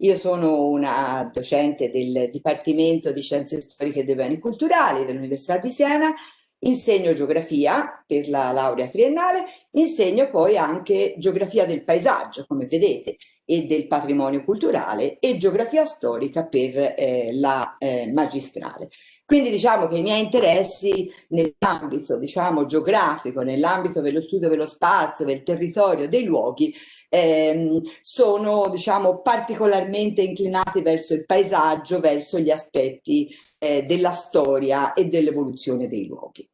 Io sono una docente del Dipartimento di Scienze Storiche dei Beni Culturali dell'Università di Siena insegno geografia per la laurea triennale, insegno poi anche geografia del paesaggio, come vedete, e del patrimonio culturale e geografia storica per eh, la eh, magistrale. Quindi diciamo che i miei interessi nell'ambito diciamo, geografico, nell'ambito dello studio dello spazio, del territorio, dei luoghi, ehm, sono diciamo, particolarmente inclinati verso il paesaggio, verso gli aspetti eh, della storia e dell'evoluzione dei luoghi.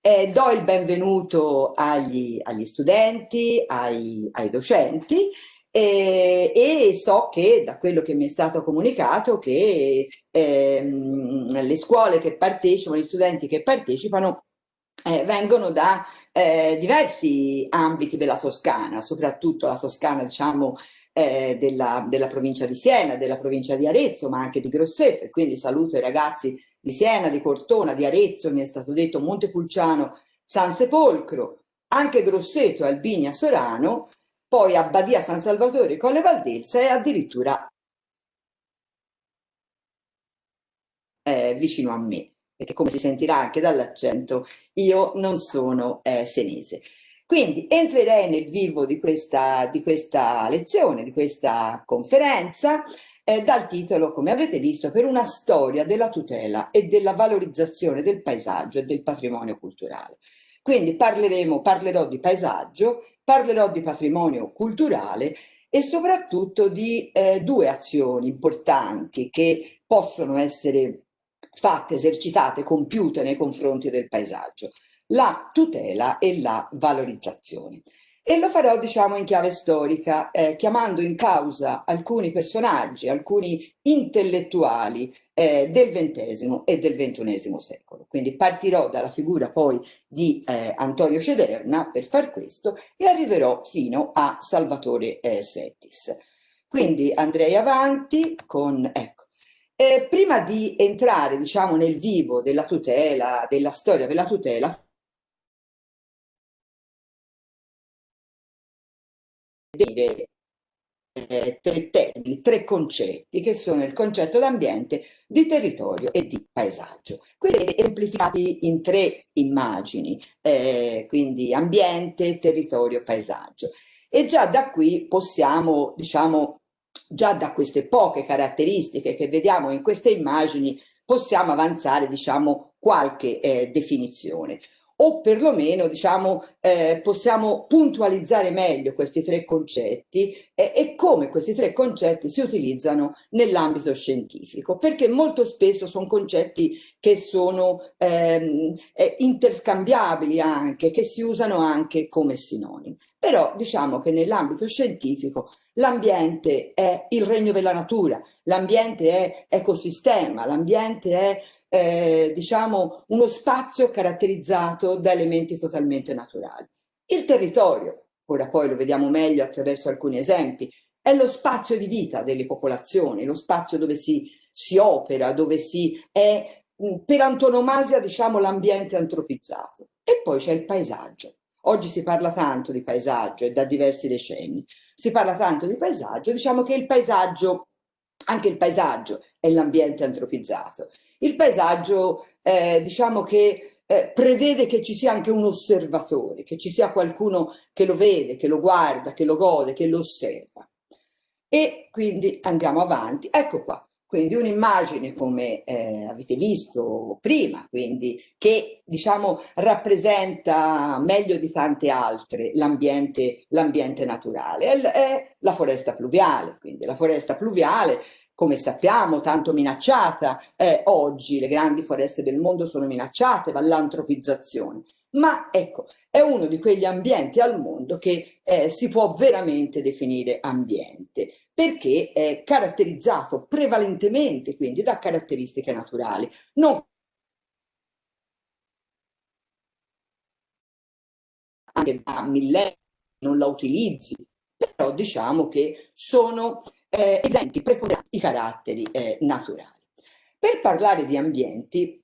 Eh, do il benvenuto agli, agli studenti, ai, ai docenti eh, e so che da quello che mi è stato comunicato che ehm, le scuole che partecipano, gli studenti che partecipano eh, vengono da eh, diversi ambiti della Toscana, soprattutto la Toscana diciamo eh, della, della, provincia di Siena, della provincia di Arezzo, ma anche di Grosseto, quindi saluto i ragazzi di Siena, di Cortona, di Arezzo, mi è stato detto Montepulciano, San Sepolcro, anche Grosseto, Albinia, Sorano, poi Abbadia San Salvatore, Colle Valdelsa e addirittura eh, vicino a me perché come si sentirà anche dall'accento, io non sono eh, senese. Quindi entrerei nel vivo di questa, di questa lezione, di questa conferenza, eh, dal titolo, come avrete visto, per una storia della tutela e della valorizzazione del paesaggio e del patrimonio culturale. Quindi parleremo, parlerò di paesaggio, parlerò di patrimonio culturale e soprattutto di eh, due azioni importanti che possono essere fatte, esercitate, compiute nei confronti del paesaggio, la tutela e la valorizzazione. E lo farò, diciamo, in chiave storica, eh, chiamando in causa alcuni personaggi, alcuni intellettuali eh, del XX e del XXI secolo. Quindi partirò dalla figura poi di eh, Antonio Cederna per far questo e arriverò fino a Salvatore eh, Settis. Quindi andrei avanti con, ecco, eh, prima di entrare diciamo, nel vivo della tutela, della storia della tutela, dire eh, tre termini, tre concetti che sono il concetto d'ambiente, di territorio e di paesaggio. Quelli esemplificati in tre immagini, eh, quindi ambiente, territorio, paesaggio. E già da qui possiamo, diciamo, già da queste poche caratteristiche che vediamo in queste immagini possiamo avanzare diciamo qualche eh, definizione o perlomeno diciamo, eh, possiamo puntualizzare meglio questi tre concetti eh, e come questi tre concetti si utilizzano nell'ambito scientifico, perché molto spesso sono concetti che sono ehm, eh, interscambiabili anche, che si usano anche come sinonimi. Però diciamo che nell'ambito scientifico l'ambiente è il regno della natura, l'ambiente è ecosistema, l'ambiente è eh, diciamo uno spazio caratterizzato da elementi totalmente naturali. Il territorio, ora poi lo vediamo meglio attraverso alcuni esempi, è lo spazio di vita delle popolazioni, lo spazio dove si, si opera, dove si è per antonomasia diciamo l'ambiente antropizzato. E poi c'è il paesaggio Oggi si parla tanto di paesaggio e da diversi decenni. Si parla tanto di paesaggio, diciamo che il paesaggio, anche il paesaggio è l'ambiente antropizzato. Il paesaggio, eh, diciamo che eh, prevede che ci sia anche un osservatore, che ci sia qualcuno che lo vede, che lo guarda, che lo gode, che lo osserva. E quindi andiamo avanti. Ecco qua, quindi un'immagine come eh, avete visto prima, quindi che diciamo rappresenta meglio di tante altre l'ambiente naturale, è, la foresta pluviale, quindi la foresta pluviale come sappiamo tanto minacciata eh, oggi, le grandi foreste del mondo sono minacciate dall'antropizzazione, ma ecco, è uno di quegli ambienti al mondo che eh, si può veramente definire ambiente, perché è caratterizzato prevalentemente quindi da caratteristiche naturali, non anche da millenni non la utilizzi, però diciamo che sono eh, evidenti, preponderanti i caratteri eh, naturali. Per parlare di ambienti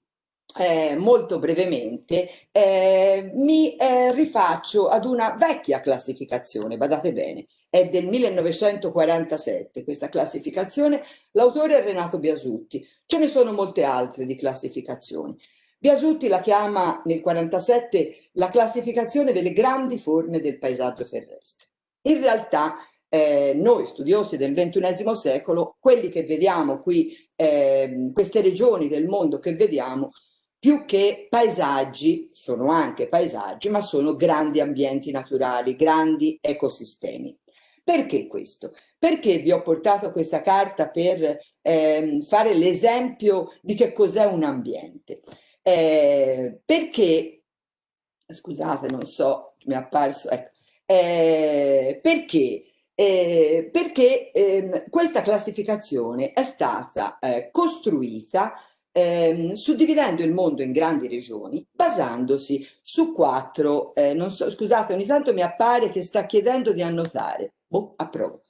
eh, molto brevemente, eh, mi eh, rifaccio ad una vecchia classificazione, badate bene, è del 1947 questa classificazione, l'autore è Renato Biasutti, ce ne sono molte altre di classificazioni. Biasutti la chiama nel 1947 la classificazione delle grandi forme del paesaggio terrestre. In realtà eh, noi studiosi del XXI secolo, quelli che vediamo qui, eh, queste regioni del mondo che vediamo, più che paesaggi, sono anche paesaggi, ma sono grandi ambienti naturali, grandi ecosistemi. Perché questo? Perché vi ho portato questa carta per eh, fare l'esempio di che cos'è un ambiente. Eh, perché, scusate, non so, mi è apparso, ecco, eh, perché eh, perché eh, questa classificazione è stata eh, costruita ehm, suddividendo il mondo in grandi regioni basandosi su quattro, eh, non so, scusate ogni tanto mi appare che sta chiedendo di annotare, boh, approvo.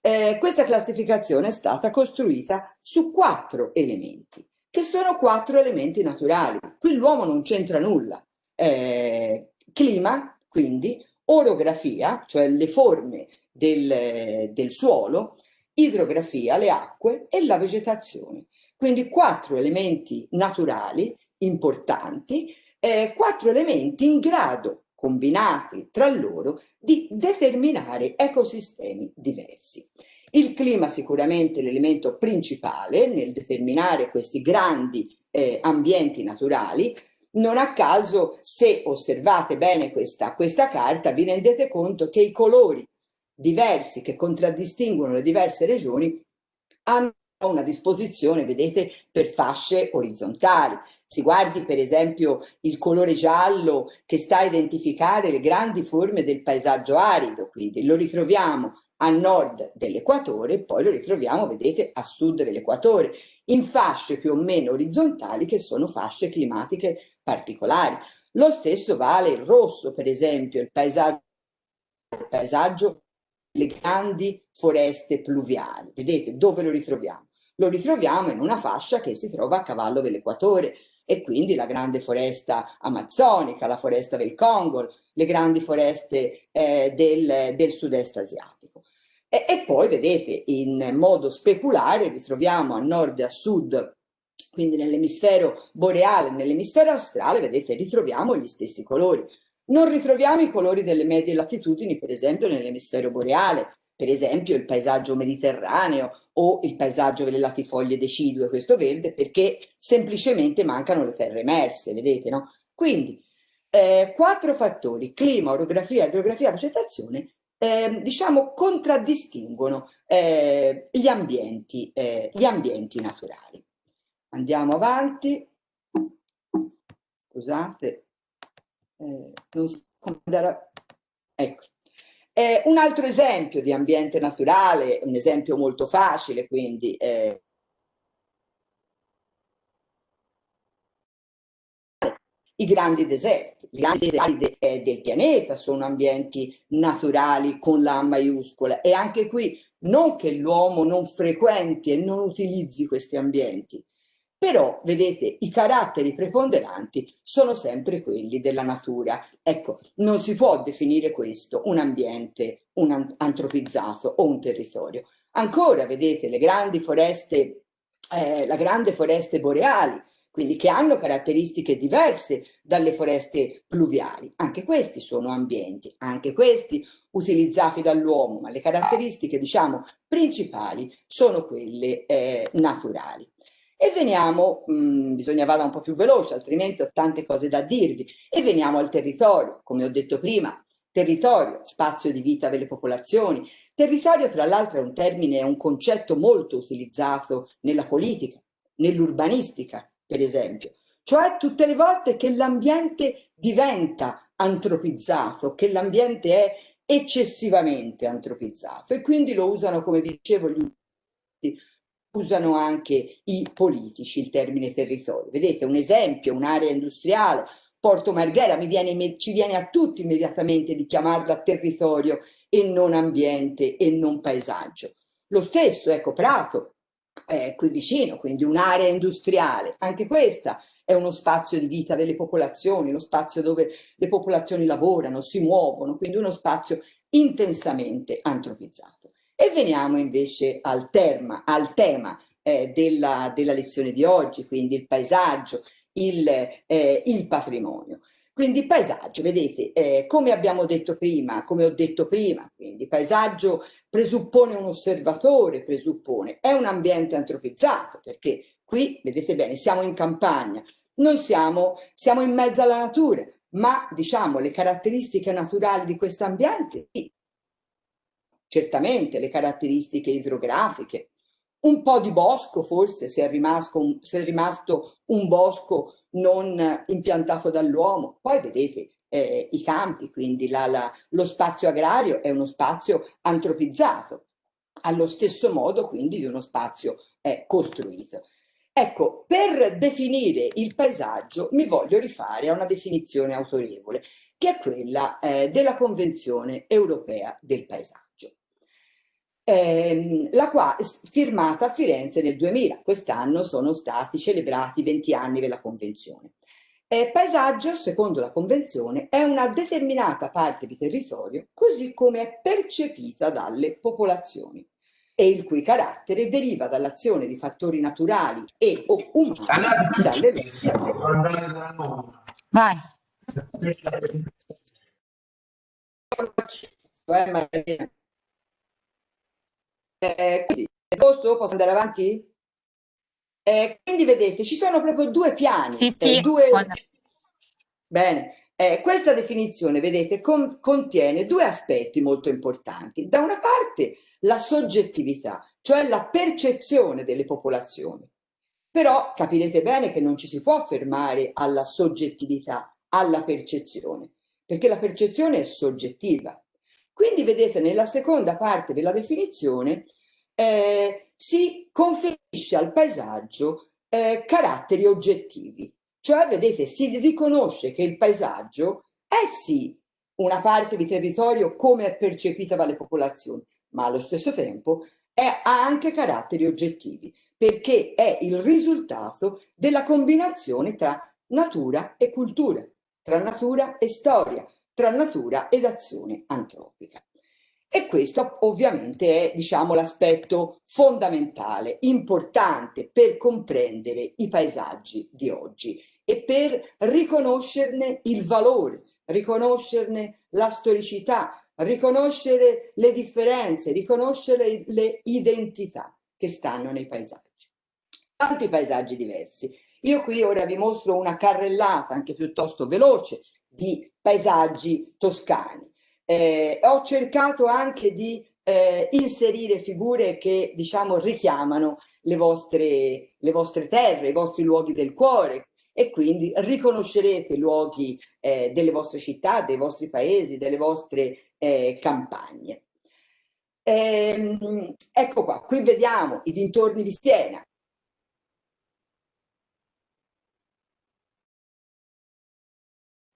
Eh, questa classificazione è stata costruita su quattro elementi, che sono quattro elementi naturali. Qui l'uomo non c'entra nulla. Eh, clima, quindi, orografia, cioè le forme del, del suolo, idrografia, le acque e la vegetazione. Quindi quattro elementi naturali importanti, eh, quattro elementi in grado, combinati tra loro, di determinare ecosistemi diversi. Il clima sicuramente è l'elemento principale nel determinare questi grandi eh, ambienti naturali, non a caso, se osservate bene questa, questa carta, vi rendete conto che i colori diversi che contraddistinguono le diverse regioni hanno una disposizione, vedete, per fasce orizzontali. Si guardi per esempio il colore giallo che sta a identificare le grandi forme del paesaggio arido, quindi lo ritroviamo a nord dell'equatore e poi lo ritroviamo, vedete, a sud dell'equatore, in fasce più o meno orizzontali che sono fasce climatiche particolari. Lo stesso vale il rosso, per esempio, il paesaggio, il paesaggio le grandi foreste pluviali. Vedete dove lo ritroviamo? Lo ritroviamo in una fascia che si trova a cavallo dell'equatore e quindi la grande foresta amazzonica, la foresta del Congo, le grandi foreste eh, del, del sud-est asiatico. E, e, poi vedete in modo speculare ritroviamo a nord e a sud quindi nell'emisfero boreale nell'emisfero australe, vedete, ritroviamo gli stessi colori. Non ritroviamo i colori delle medie latitudini, per esempio, nell'emisfero boreale, per esempio il paesaggio mediterraneo o il paesaggio delle latifoglie decidue, questo verde, perché semplicemente mancano le terre emerse, vedete, no? Quindi, eh, quattro fattori, clima, orografia, idrografia, vegetazione, eh, diciamo, contraddistinguono eh, gli, ambienti, eh, gli ambienti naturali. Andiamo avanti. Scusate, eh, non so come andare a... Ecco. Eh, un altro esempio di ambiente naturale, un esempio molto facile, quindi eh, i grandi deserti. I grandi deserti de, eh, del pianeta sono ambienti naturali con la maiuscola e anche qui non che l'uomo non frequenti e non utilizzi questi ambienti, però, vedete, i caratteri preponderanti sono sempre quelli della natura. Ecco, non si può definire questo un ambiente un antropizzato o un territorio. Ancora, vedete, le grandi foreste, eh, la grande foreste boreali, quindi che hanno caratteristiche diverse dalle foreste pluviali. Anche questi sono ambienti, anche questi utilizzati dall'uomo, ma le caratteristiche, diciamo, principali sono quelle eh, naturali. E veniamo, mh, mm, bisogna vada un po' più veloce, altrimenti ho tante cose da dirvi, e veniamo al territorio, come ho detto prima, territorio, spazio di vita delle popolazioni. Territorio, tra l'altro, è un termine, è un concetto molto utilizzato nella politica, nell'urbanistica, per esempio. Cioè tutte le volte che l'ambiente diventa antropizzato, che l'ambiente è eccessivamente antropizzato e quindi lo usano, come dicevo, gli usano anche i politici il termine territorio. Vedete, un esempio, un'area industriale, Porto Marghera, viene, ci viene a tutti immediatamente di chiamarla territorio e non ambiente e non paesaggio. Lo stesso, ecco, Prato, eh, qui vicino, quindi un'area industriale, anche questa è uno spazio di vita delle popolazioni, uno spazio dove le popolazioni lavorano, si muovono, quindi uno spazio intensamente antropizzato. E veniamo invece al, terma, al tema eh, della, della, lezione di oggi, quindi il paesaggio, il, eh, il patrimonio. Quindi paesaggio, vedete, eh, come abbiamo detto prima, come ho detto prima, quindi paesaggio presuppone un osservatore, presuppone, è un ambiente antropizzato, perché qui, vedete bene, siamo in campagna, non siamo, siamo in mezzo alla natura, ma diciamo le caratteristiche naturali di questo ambiente, sì, certamente le caratteristiche idrografiche, un po' di bosco forse se è rimasto, se è rimasto un bosco non impiantato dall'uomo. Poi vedete eh, i campi, quindi la, la, lo spazio agrario è uno spazio antropizzato, allo stesso modo quindi di uno spazio eh, costruito. Ecco, per definire il paesaggio mi voglio rifare a una definizione autorevole, che è quella eh, della Convenzione europea del paesaggio ehm, la qua, firmata a Firenze nel 2000. Quest'anno sono stati celebrati 20 anni della Convenzione. Eh, paesaggio, secondo la Convenzione, è una determinata parte di territorio così come è percepita dalle popolazioni e il cui carattere deriva dall'azione di fattori naturali e o umani dalle Vai. Eh, eh, quindi, posto? Posso andare avanti? Eh, quindi vedete, ci sono proprio due piani. Sì, sì. Eh, due... Bene, eh, questa definizione, vedete, con, contiene due aspetti molto importanti. Da una parte la soggettività, cioè la percezione delle popolazioni. Però capirete bene che non ci si può fermare alla soggettività, alla percezione, perché la percezione è soggettiva. Quindi vedete nella seconda parte della definizione eh, si conferisce al paesaggio eh, caratteri oggettivi, cioè vedete si riconosce che il paesaggio è sì una parte di territorio come è percepita dalle popolazioni, ma allo stesso tempo è, ha anche caratteri oggettivi, perché è il risultato della combinazione tra natura e cultura, tra natura e storia, tra natura ed azione antropica. E questo ovviamente è diciamo, l'aspetto fondamentale, importante per comprendere i paesaggi di oggi e per riconoscerne il valore, riconoscerne la storicità, riconoscere le differenze, riconoscere le identità che stanno nei paesaggi. Tanti paesaggi diversi. Io qui ora vi mostro una carrellata anche piuttosto veloce di paesaggi toscani. Eh, ho cercato anche di eh, inserire figure che diciamo richiamano le vostre, le vostre terre, i vostri luoghi del cuore e quindi riconoscerete luoghi eh, delle vostre città, dei vostri paesi, delle vostre eh, campagne. Ehm, ecco qua, qui vediamo i dintorni di Siena,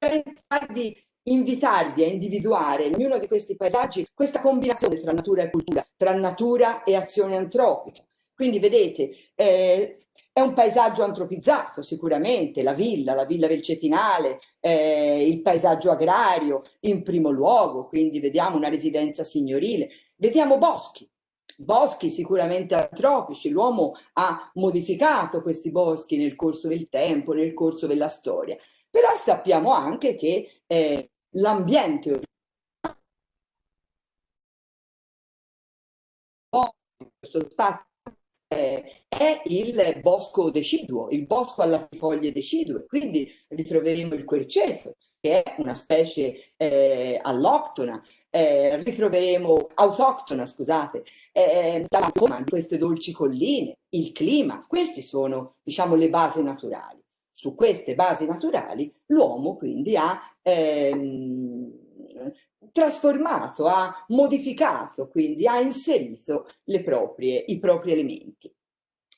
pensarvi invitarvi a individuare in ognuno di questi paesaggi questa combinazione tra natura e cultura, tra natura e azione antropica. Quindi vedete, eh, è un paesaggio antropizzato sicuramente, la villa, la villa del Cetinale, eh, il paesaggio agrario in primo luogo, quindi vediamo una residenza signorile, vediamo boschi, boschi sicuramente antropici, l'uomo ha modificato questi boschi nel corso del tempo, nel corso della storia, però sappiamo anche che eh, l'ambiente questo eh, è il bosco deciduo, il bosco alla foglie decidue, quindi ritroveremo il querceto, che è una specie eh, alloctona, eh, ritroveremo autoctona, scusate, eh, la di queste dolci colline, il clima, queste sono diciamo le basi naturali. Su queste basi naturali l'uomo quindi ha ehm, trasformato, ha modificato, quindi ha inserito proprie, i propri elementi.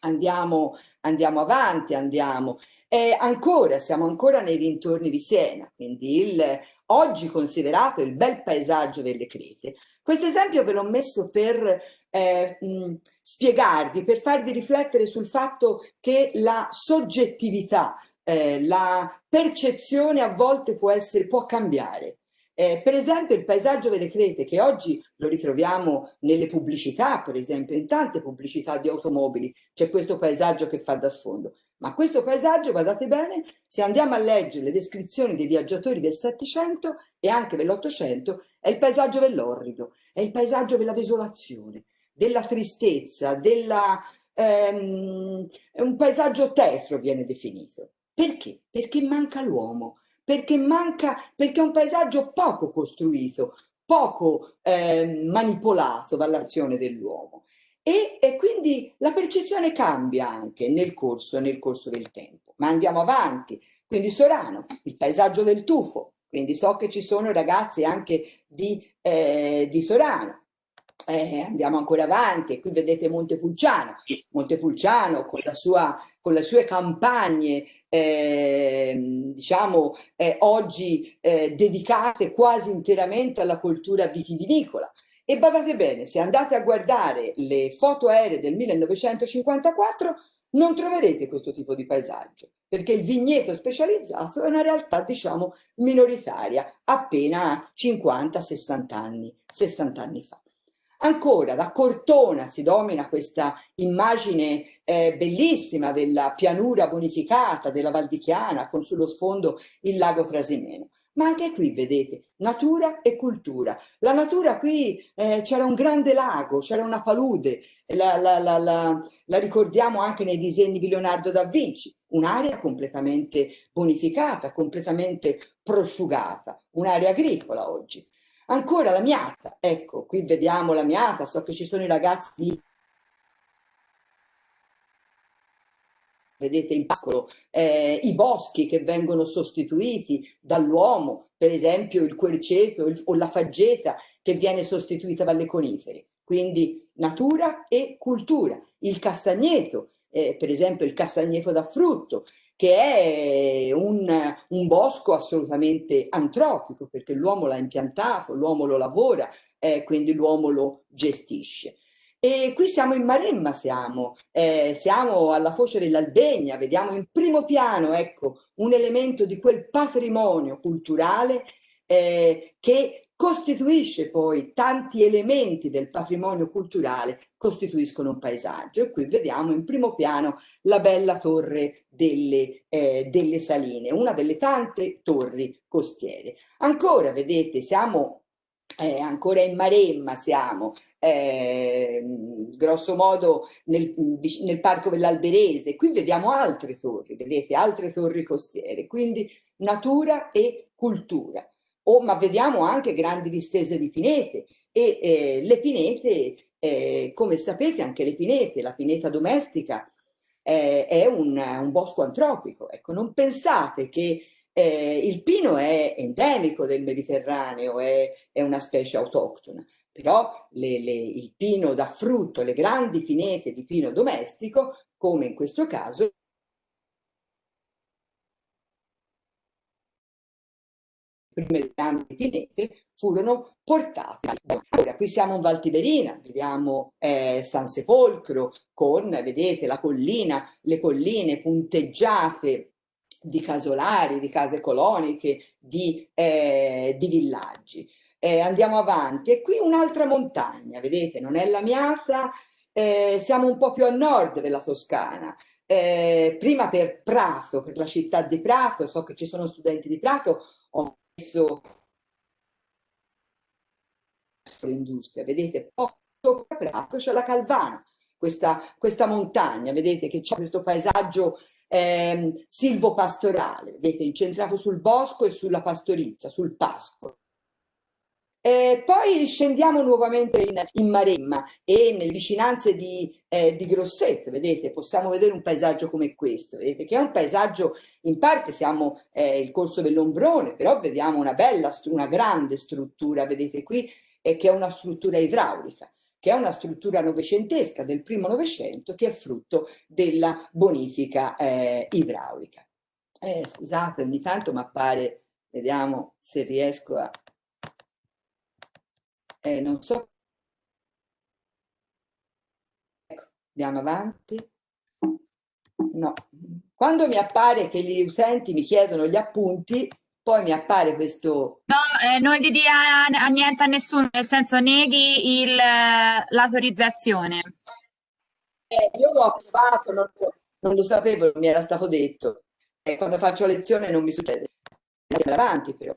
Andiamo, andiamo avanti, andiamo. Eh, ancora, siamo ancora nei dintorni di Siena, quindi il, oggi considerato il bel paesaggio delle Crete, Questo esempio ve l'ho messo per eh, mh, spiegarvi, per farvi riflettere sul fatto che la soggettività, eh, la percezione a volte può, essere, può cambiare. Eh, per esempio il paesaggio vedrete che oggi lo ritroviamo nelle pubblicità, per esempio in tante pubblicità di automobili c'è questo paesaggio che fa da sfondo. Ma questo paesaggio, guardate bene, se andiamo a leggere le descrizioni dei viaggiatori del Settecento e anche dell'Ottocento, è il paesaggio dell'orrido, è il paesaggio della desolazione, della tristezza, della, ehm, è un paesaggio tetro viene definito. Perché? Perché manca l'uomo, perché manca, perché è un paesaggio poco costruito, poco eh, manipolato dall'azione dell'uomo. E, e, quindi la percezione cambia anche nel corso, nel corso del tempo. Ma andiamo avanti. Quindi Sorano, il paesaggio del tufo. Quindi so che ci sono ragazzi anche di, eh, di Sorano. Eh, andiamo ancora avanti, qui vedete Montepulciano, Montepulciano con, la sua, con le sue campagne, eh, diciamo, eh, oggi eh, dedicate quasi interamente alla cultura vitivinicola. E badate bene, se andate a guardare le foto aeree del 1954, non troverete questo tipo di paesaggio, perché il vigneto specializzato è una realtà, diciamo, minoritaria, appena 50-60 anni, 60 anni fa. Ancora da Cortona si domina questa immagine eh, bellissima della pianura bonificata della Val di Chiana con sullo sfondo il lago Trasimeno. Ma anche qui vedete natura e cultura. La natura qui eh, c'era un grande lago, c'era una palude, la, la, la, la, ricordiamo anche nei disegni di Leonardo da Vinci, un'area completamente bonificata, completamente prosciugata, un'area agricola oggi. Ancora la miata, ecco, qui vediamo la miata, so che ci sono i ragazzi vedete in piccolo, eh, i boschi che vengono sostituiti dall'uomo, per esempio il querceto il, o la faggeta che viene sostituita dalle conifere. Quindi natura e cultura. Il castagneto, eh, per esempio il castagneto da frutto, che è un, un bosco assolutamente antropico, perché l'uomo l'ha impiantato, l'uomo lo lavora, eh, quindi l'uomo lo gestisce. E qui siamo in Maremma, siamo, eh, siamo alla foce dell'Albegna, vediamo in primo piano ecco, un elemento di quel patrimonio culturale eh, che costituisce poi tanti elementi del patrimonio culturale, costituiscono un paesaggio. E qui vediamo in primo piano la bella torre delle, eh, delle Saline, una delle tante torri costiere. Ancora, vedete, siamo eh, ancora in Maremma siamo, eh, grosso modo nel, nel Parco dell'Alberese, qui vediamo altre torri, vedete, altre torri costiere, quindi natura e cultura oh, ma vediamo anche grandi distese di pinete. E eh, le pinete, eh, come sapete anche le pinete, la pineta domestica eh, è un, un, bosco antropico, ecco, non pensate che eh, il pino è endemico del Mediterraneo, è, è una specie autoctona, però le, le, il pino da frutto, le grandi pinete di pino domestico, come in questo caso, prime grandi pinete furono portate. Ora, qui siamo in Val Tiberina, vediamo eh, San Sepolcro con, vedete, la collina, le colline punteggiate di casolari, di case coloniche, di, eh, di villaggi. Eh, andiamo avanti e qui un'altra montagna, vedete, non è la Miata, eh, siamo un po' più a nord della Toscana, eh, prima per Prato, per la città di Prato, so che ci sono studenti di Prato, ho messo l'industria, vedete, sopra Prato c'è la Calvana, questa, questa, montagna, vedete che c'è questo paesaggio eh, silvopastorale, vedete, incentrato sul bosco e sulla pastorizia, sul pascolo. Eh, poi riscendiamo nuovamente in, in, Maremma e nelle vicinanze di, eh, di, Grosseto, vedete, possiamo vedere un paesaggio come questo, vedete, che è un paesaggio, in parte siamo eh, il corso dell'Ombrone, però vediamo una bella, una grande struttura, vedete qui, che è una struttura idraulica, che è una struttura novecentesca del primo Novecento, che è frutto della bonifica eh, idraulica. Eh, scusate, ogni tanto mi appare, vediamo se riesco a eh, non so. Ecco, andiamo avanti. No, quando mi appare che gli utenti mi chiedono gli appunti, poi mi appare questo... No, eh, non gli dia a, niente a nessuno, nel senso neghi l'autorizzazione. Eh, io l'ho approvato, non, non, lo sapevo, non mi era stato detto. Eh, quando faccio lezione non mi succede. Andiamo avanti però.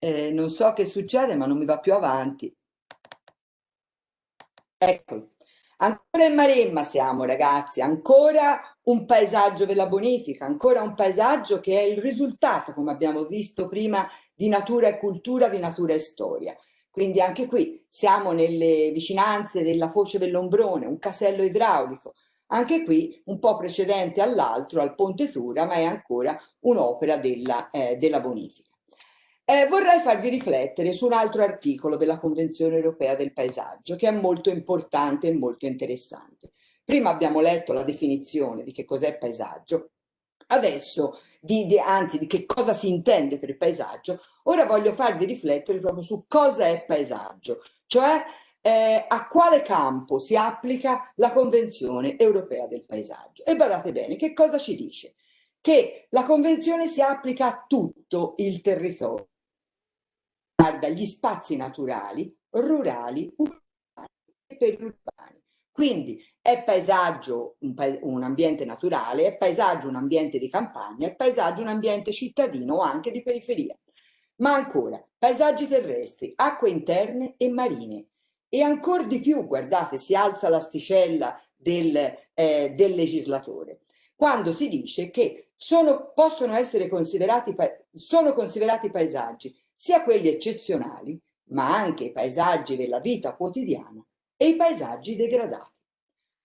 Eh, non so che succede, ma non mi va più avanti. Ecco, Ancora in Maremma siamo ragazzi, ancora un paesaggio della bonifica, ancora un paesaggio che è il risultato, come abbiamo visto prima, di natura e cultura, di natura e storia. Quindi anche qui siamo nelle vicinanze della foce dell'Ombrone, un casello idraulico, anche qui un po' precedente all'altro, al Ponte Sura, ma è ancora un'opera della, eh, della bonifica. Eh, vorrei farvi riflettere su un altro articolo della Convenzione Europea del Paesaggio che è molto importante e molto interessante. Prima abbiamo letto la definizione di che cos'è paesaggio, adesso, di, di, anzi di che cosa si intende per paesaggio, ora voglio farvi riflettere proprio su cosa è paesaggio, cioè eh, a quale campo si applica la Convenzione Europea del Paesaggio. E badate bene, che cosa ci dice? Che la Convenzione si applica a tutto il territorio riguarda gli spazi naturali, rurali, urbani e periurbani. Quindi è paesaggio un, pa un, ambiente naturale, è paesaggio un ambiente di campagna, è paesaggio un ambiente cittadino o anche di periferia. Ma ancora, paesaggi terrestri, acque interne e marine. E ancora di più, guardate, si alza l'asticella del, eh, del legislatore, quando si dice che sono, possono essere considerati, sono considerati paesaggi sia quelli eccezionali, ma anche i paesaggi della vita quotidiana e i paesaggi degradati.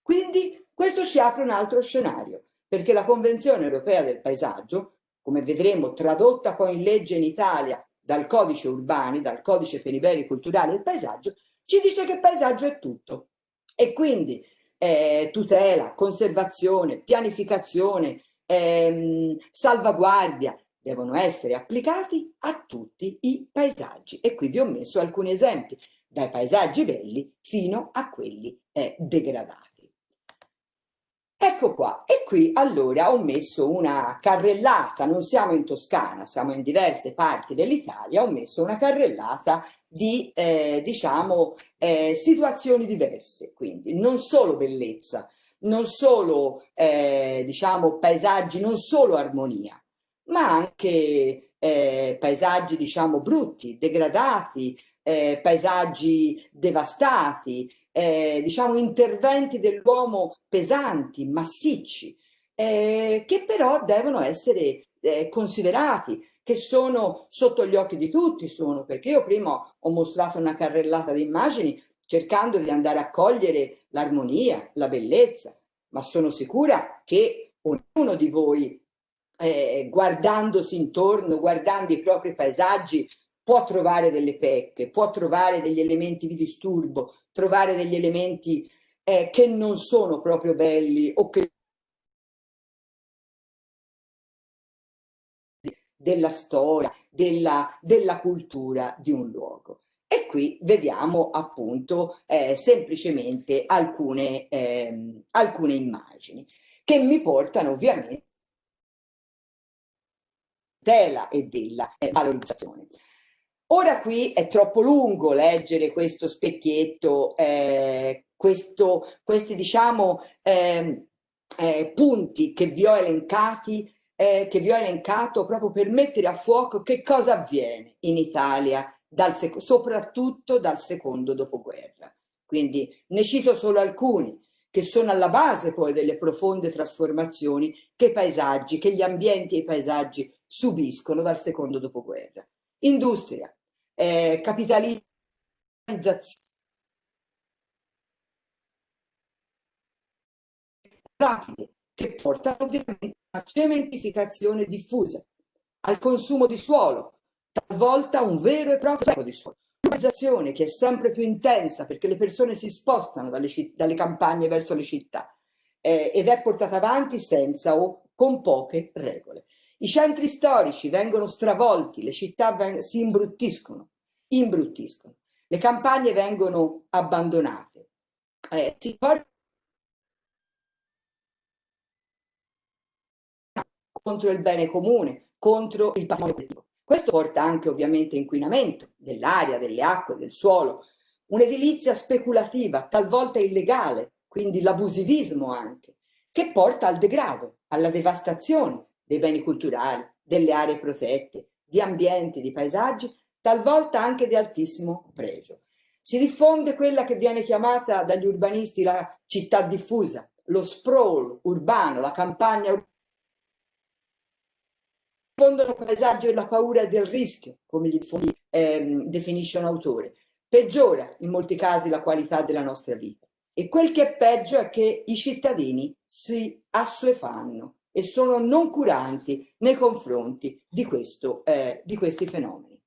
Quindi questo ci apre un altro scenario, perché la Convenzione Europea del Paesaggio, come vedremo tradotta poi in legge in Italia dal codice urbani, dal codice per i beni culturali del paesaggio, ci dice che paesaggio è tutto. E quindi eh, tutela, conservazione, pianificazione, ehm, salvaguardia, devono essere applicati a tutti i paesaggi. E qui vi ho messo alcuni esempi, dai paesaggi belli fino a quelli eh, degradati. Ecco qua, e qui allora ho messo una carrellata, non siamo in Toscana, siamo in diverse parti dell'Italia, ho messo una carrellata di, eh, diciamo, eh, situazioni diverse, quindi non solo bellezza, non solo, eh, diciamo, paesaggi, non solo armonia, ma anche eh, paesaggi diciamo brutti, degradati, eh, paesaggi devastati, eh, diciamo interventi dell'uomo pesanti, massicci, eh, che però devono essere eh, considerati, che sono sotto gli occhi di tutti, sono, perché io prima ho mostrato una carrellata di immagini cercando di andare a cogliere l'armonia, la bellezza, ma sono sicura che ognuno di voi eh, guardandosi intorno, guardando i propri paesaggi, può trovare delle pecche, può trovare degli elementi di disturbo, trovare degli elementi eh, che non sono proprio belli o che della storia, della, della cultura di un luogo. E qui vediamo appunto eh, semplicemente alcune, eh, alcune immagini che mi portano ovviamente tutela e della eh, valorizzazione. Ora qui è troppo lungo leggere questo specchietto, eh, questo, questi diciamo eh, eh, punti che vi ho elencati, eh, che vi ho elencato proprio per mettere a fuoco che cosa avviene in Italia, dal soprattutto dal secondo dopoguerra. Quindi ne cito solo alcuni che sono alla base poi delle profonde trasformazioni che i paesaggi, che gli ambienti e i paesaggi subiscono dal secondo dopoguerra. Industria, eh, capitalizzazione, rapide, che portano ovviamente a cementificazione diffusa, al consumo di suolo, talvolta un vero e proprio di suolo urbanizzazione che è sempre più intensa perché le persone si spostano dalle, dalle campagne verso le città eh, ed è portata avanti senza o con poche regole. I centri storici vengono stravolti, le città si imbruttiscono imbruttiscono. Le campagne vengono abbandonate. Eh, si porta contro il bene comune, contro il patrimonio collettivo. Questo porta anche ovviamente inquinamento dell'aria, delle acque, del suolo, un'edilizia speculativa, talvolta illegale, quindi l'abusivismo anche, che porta al degrado, alla devastazione dei beni culturali, delle aree protette, di ambienti, di paesaggi, talvolta anche di altissimo pregio. Si diffonde quella che viene chiamata dagli urbanisti la città diffusa, lo sprawl urbano, la campagna urbana, diffondono paesaggio e la paura del rischio, come li ehm, definisce un autore. Peggiora in molti casi la qualità della nostra vita. E quel che è peggio è che i cittadini si assuefanno e sono non curanti nei confronti di, questo, eh, di questi fenomeni.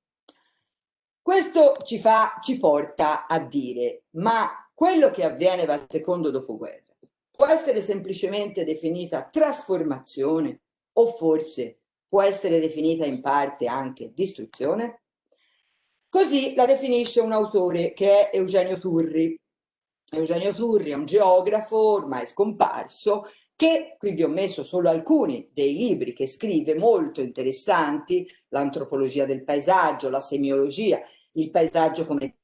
Questo ci, fa, ci porta a dire, ma quello che avviene dal secondo dopoguerra può essere semplicemente definita trasformazione o forse può essere definita in parte anche distruzione? Così la definisce un autore che è Eugenio Turri. Eugenio Turri è un geografo ormai scomparso che qui vi ho messo solo alcuni dei libri che scrive molto interessanti, l'antropologia del paesaggio, la semiologia, il paesaggio come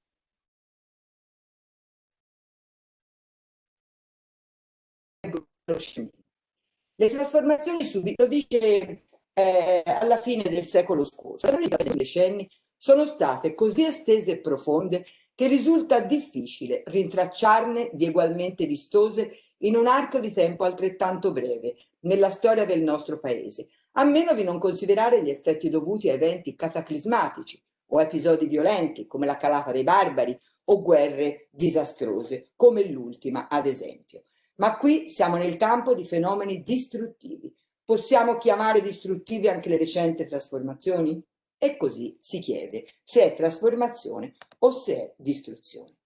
le trasformazioni subito dice eh, alla fine del secolo scorso. Le decenni sono state così estese e profonde che risulta difficile rintracciarne di ugualmente vistose in un arco di tempo altrettanto breve nella storia del nostro paese, a meno di non considerare gli effetti dovuti a eventi cataclismatici o episodi violenti come la calata dei barbari o guerre disastrose come l'ultima ad esempio. Ma qui siamo nel campo di fenomeni distruttivi, Possiamo chiamare distruttive anche le recenti trasformazioni? E così si chiede se è trasformazione o se è distruzione.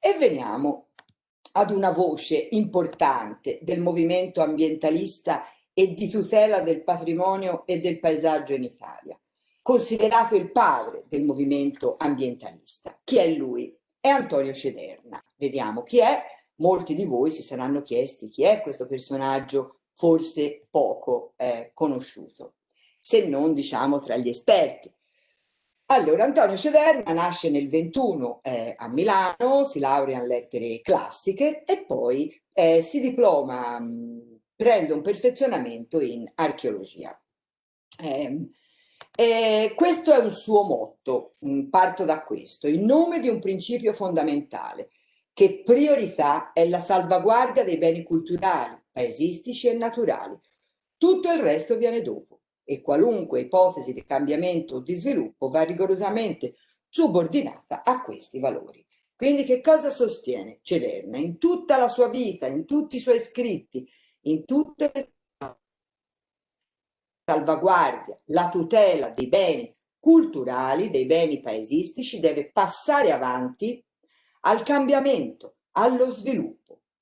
E veniamo ad una voce importante del movimento ambientalista e di tutela del patrimonio e del paesaggio in Italia, considerato il padre del movimento ambientalista. Chi è lui? È Antonio Cederna. Vediamo chi è. Molti di voi si saranno chiesti chi è questo personaggio forse poco eh, conosciuto, se non diciamo tra gli esperti. Allora, Antonio Cederna nasce nel 21 eh, a Milano, si laurea in lettere classiche e poi eh, si diploma, mh, prende un perfezionamento in archeologia. Eh, questo è un suo motto, mh, parto da questo, in nome di un principio fondamentale, che priorità è la salvaguardia dei beni culturali, paesistici e naturali. Tutto il resto viene dopo e qualunque ipotesi di cambiamento o di sviluppo va rigorosamente subordinata a questi valori. Quindi che cosa sostiene Cederna in tutta la sua vita, in tutti i suoi scritti, in tutte le salvaguardia, la tutela dei beni culturali, dei beni paesistici deve passare avanti al cambiamento, allo sviluppo,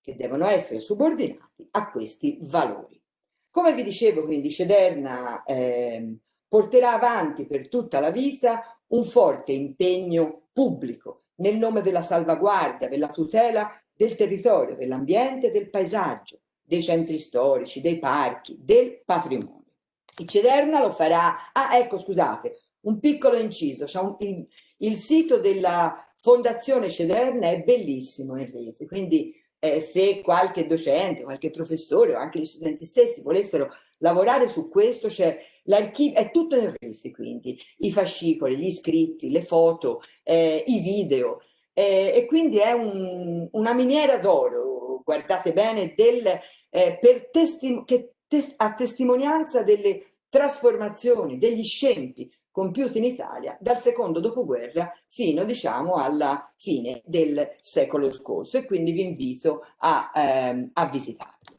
che devono essere subordinati a questi valori. Come vi dicevo, quindi Cederna eh, porterà avanti per tutta la vita un forte impegno pubblico nel nome della salvaguardia, della tutela del territorio, dell'ambiente, del paesaggio, dei centri storici, dei parchi, del patrimonio. Il Cederna lo farà, ah ecco scusate, un piccolo inciso, c'è il, il sito della Fondazione Cederna è bellissimo in rete, quindi eh, se qualche docente, qualche professore o anche gli studenti stessi volessero lavorare su questo, cioè l'archivio è tutto in rete, quindi. I fascicoli, gli scritti, le foto, eh, i video, eh, e quindi è un, una miniera d'oro, guardate bene, del, eh, per testi che tes a testimonianza delle trasformazioni, degli scempi compiuti in Italia dal secondo dopoguerra fino diciamo alla fine del secolo scorso e quindi vi invito a, ehm, a visitarlo.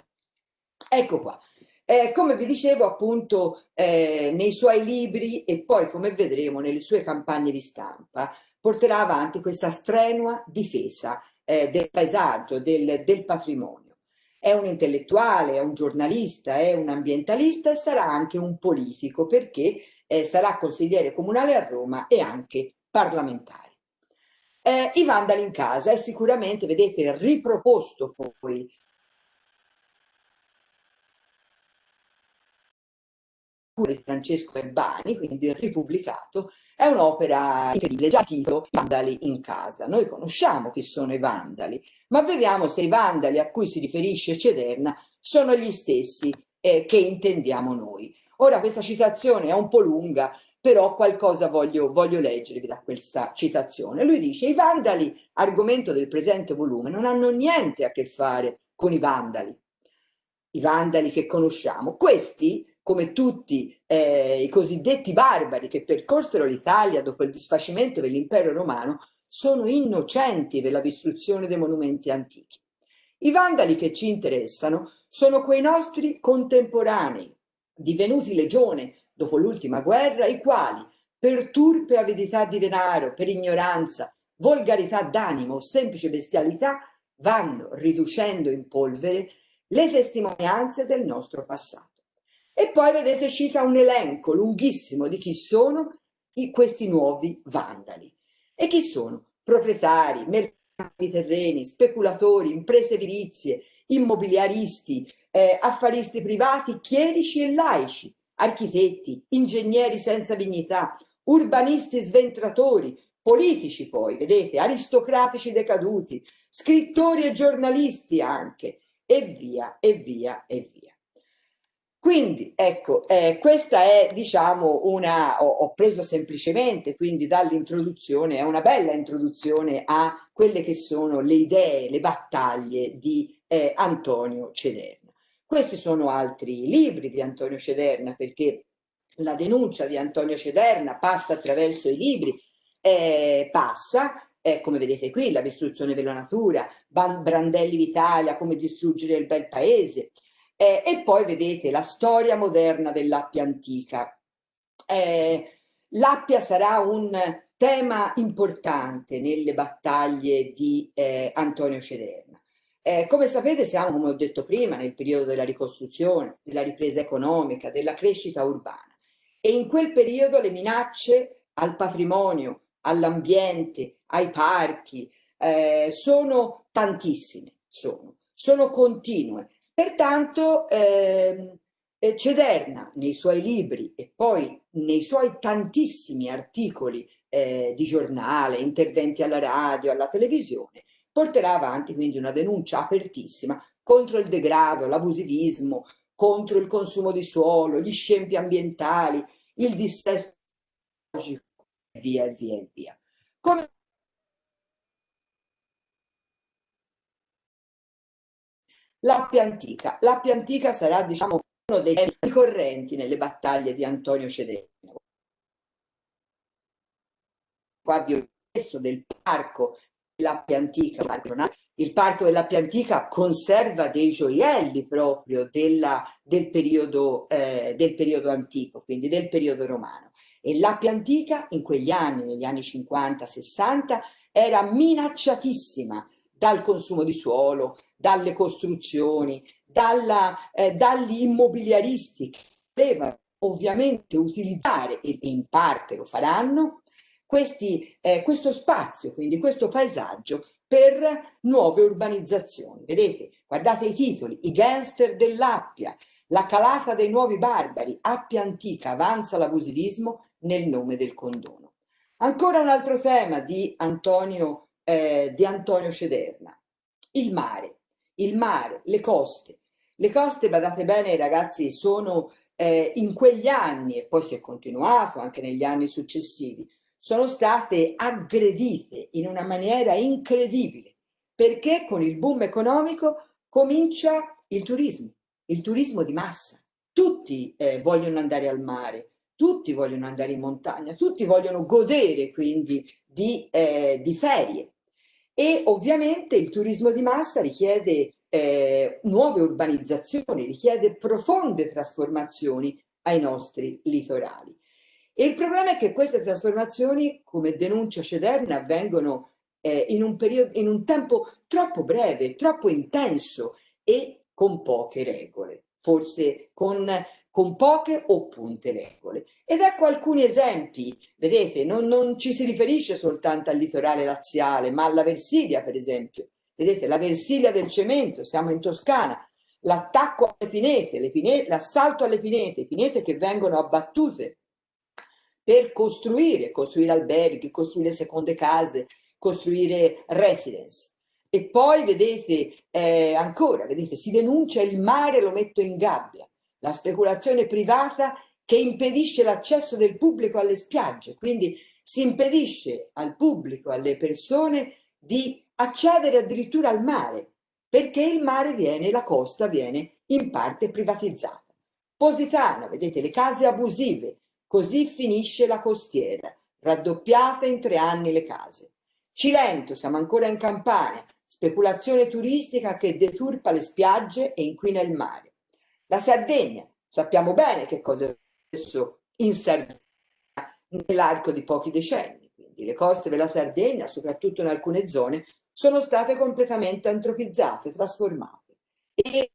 Ecco qua. Eh, come vi dicevo appunto eh, nei suoi libri e poi come vedremo nelle sue campagne di stampa porterà avanti questa strenua difesa eh, del paesaggio, del, del patrimonio. È un intellettuale, è un giornalista, è un ambientalista e sarà anche un politico perché eh, sarà consigliere comunale a Roma e anche parlamentare. eh, i vandali in casa è sicuramente, vedete, riproposto poi di Francesco Erbani, quindi ripubblicato, è un'opera incredibile, già titolo Vandali in casa. Noi conosciamo chi sono i vandali, ma vediamo se i vandali a cui si riferisce Cederna sono gli stessi eh, che intendiamo noi. Ora questa citazione è un po' lunga, però qualcosa voglio, voglio leggervi da questa citazione. Lui dice, i vandali, argomento del presente volume, non hanno niente a che fare con i vandali, i vandali che conosciamo. Questi come tutti eh, i cosiddetti barbari che percorsero l'Italia dopo il disfacimento dell'impero romano, sono innocenti per la distruzione dei monumenti antichi. I vandali che ci interessano sono quei nostri contemporanei, divenuti legione dopo l'ultima guerra, i quali, per turpe avidità di denaro, per ignoranza, volgarità d'animo o semplice bestialità, vanno riducendo in polvere le testimonianze del nostro passato. E poi vedete cita un elenco lunghissimo di chi sono i, questi nuovi vandali. E chi sono? Proprietari, mercanti di terreni, speculatori, imprese edilizie, immobiliaristi, eh, affaristi privati, chierici e laici, architetti, ingegneri senza dignità, urbanisti sventratori, politici poi, vedete, aristocratici decaduti, scrittori e giornalisti anche, e via, e via, e via. Quindi ecco, eh, questa è diciamo una, ho, ho preso semplicemente quindi dall'introduzione, è una bella introduzione a quelle che sono le idee, le battaglie di eh, Antonio Cederna. Questi sono altri libri di Antonio Cederna perché la denuncia di Antonio Cederna passa attraverso i libri, eh, passa, eh, come vedete qui, la distruzione della natura, Brandelli d'Italia, come distruggere il bel paese, eh, e poi vedete la storia moderna dell'Appia antica. Eh, L'Appia sarà un tema importante nelle battaglie di eh, Antonio Cederna. Eh, come sapete siamo, come ho detto prima, nel periodo della ricostruzione, della ripresa economica, della crescita urbana e in quel periodo le minacce al patrimonio, all'ambiente, ai parchi, eh, sono tantissime, sono, sono continue Pertanto ehm, eh, Cederna nei suoi libri e poi nei suoi tantissimi articoli eh, di giornale, interventi alla radio, alla televisione, porterà avanti quindi una denuncia apertissima contro il degrado, l'abusivismo, contro il consumo di suolo, gli scempi ambientali, il dissesto ecologico, e via e via e via. Come L'Appia antica. L'Appia antica sarà diciamo, uno dei temi ricorrenti nelle battaglie di Antonio Cedeno. Qua vi ho messo del parco dell'Appia antica, il parco dell'Appia antica conserva dei gioielli proprio della, del, periodo, eh, del periodo antico, quindi del periodo romano. E l'Appia antica in quegli anni, negli anni 50-60, era minacciatissima dal consumo di suolo, dalle costruzioni, dalla, eh, dagli immobiliaristi che volevano ovviamente utilizzare, e in parte lo faranno, questi, eh, questo spazio, quindi questo paesaggio per nuove urbanizzazioni. Vedete, guardate i titoli, i gangster dell'Appia, la calata dei nuovi barbari, Appia antica, avanza l'abusivismo nel nome del condono. Ancora un altro tema di Antonio eh, di Antonio Cederna. Il mare, il mare, le coste. Le coste, badate bene ragazzi, sono eh, in quegli anni, e poi si è continuato anche negli anni successivi, sono state aggredite in una maniera incredibile, perché con il boom economico comincia il turismo, il turismo di massa. Tutti eh, vogliono andare al mare, tutti vogliono andare in montagna, tutti vogliono godere quindi di, eh, di ferie e ovviamente il turismo di massa richiede eh, nuove urbanizzazioni, richiede profonde trasformazioni ai nostri litorali. E il problema è che queste trasformazioni, come denuncia Cederna, avvengono eh, in, un periodo, in un tempo troppo breve, troppo intenso e con poche regole, forse con con poche o punte regole. Ed ecco alcuni esempi, vedete, non, non ci si riferisce soltanto al litorale laziale, ma alla Versilia, per esempio. Vedete, la Versilia del cemento, siamo in Toscana, l'attacco alle pinete, l'assalto alle pinete, pinete che vengono abbattute per costruire, costruire alberghi, costruire seconde case, costruire residence. E poi vedete eh, ancora, vedete, si denuncia il mare lo metto in gabbia, la speculazione privata che impedisce l'accesso del pubblico alle spiagge, quindi si impedisce al pubblico, alle persone di accedere addirittura al mare, perché il mare viene, la costa viene in parte privatizzata. Positano, vedete, le case abusive, così finisce la costiera, raddoppiate in tre anni le case. Cilento, siamo ancora in Campania, speculazione turistica che deturpa le spiagge e inquina il mare. La Sardegna, sappiamo bene che cosa è successo in Sardegna nell'arco di pochi decenni, quindi le coste della Sardegna, soprattutto in alcune zone, sono state completamente antropizzate, trasformate. E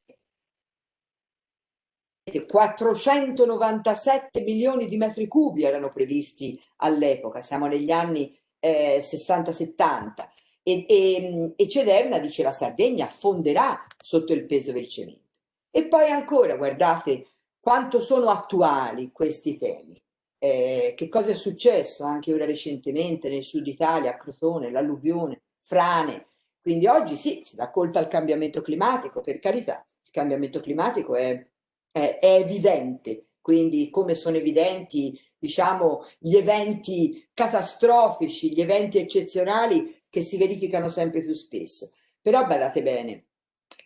497 milioni di metri cubi erano previsti all'epoca, siamo negli anni eh, 60-70 e, e, e Cederna dice la Sardegna fonderà sotto il peso del cemento. E poi ancora, guardate quanto sono attuali questi temi. Eh, che cosa è successo anche ora recentemente nel sud Italia, a Crotone, l'alluvione, frane. Quindi oggi sì, si dà colpa al cambiamento climatico, per carità, il cambiamento climatico è, è, è evidente, quindi come sono evidenti diciamo, gli eventi catastrofici, gli eventi eccezionali che si verificano sempre più spesso. Però badate bene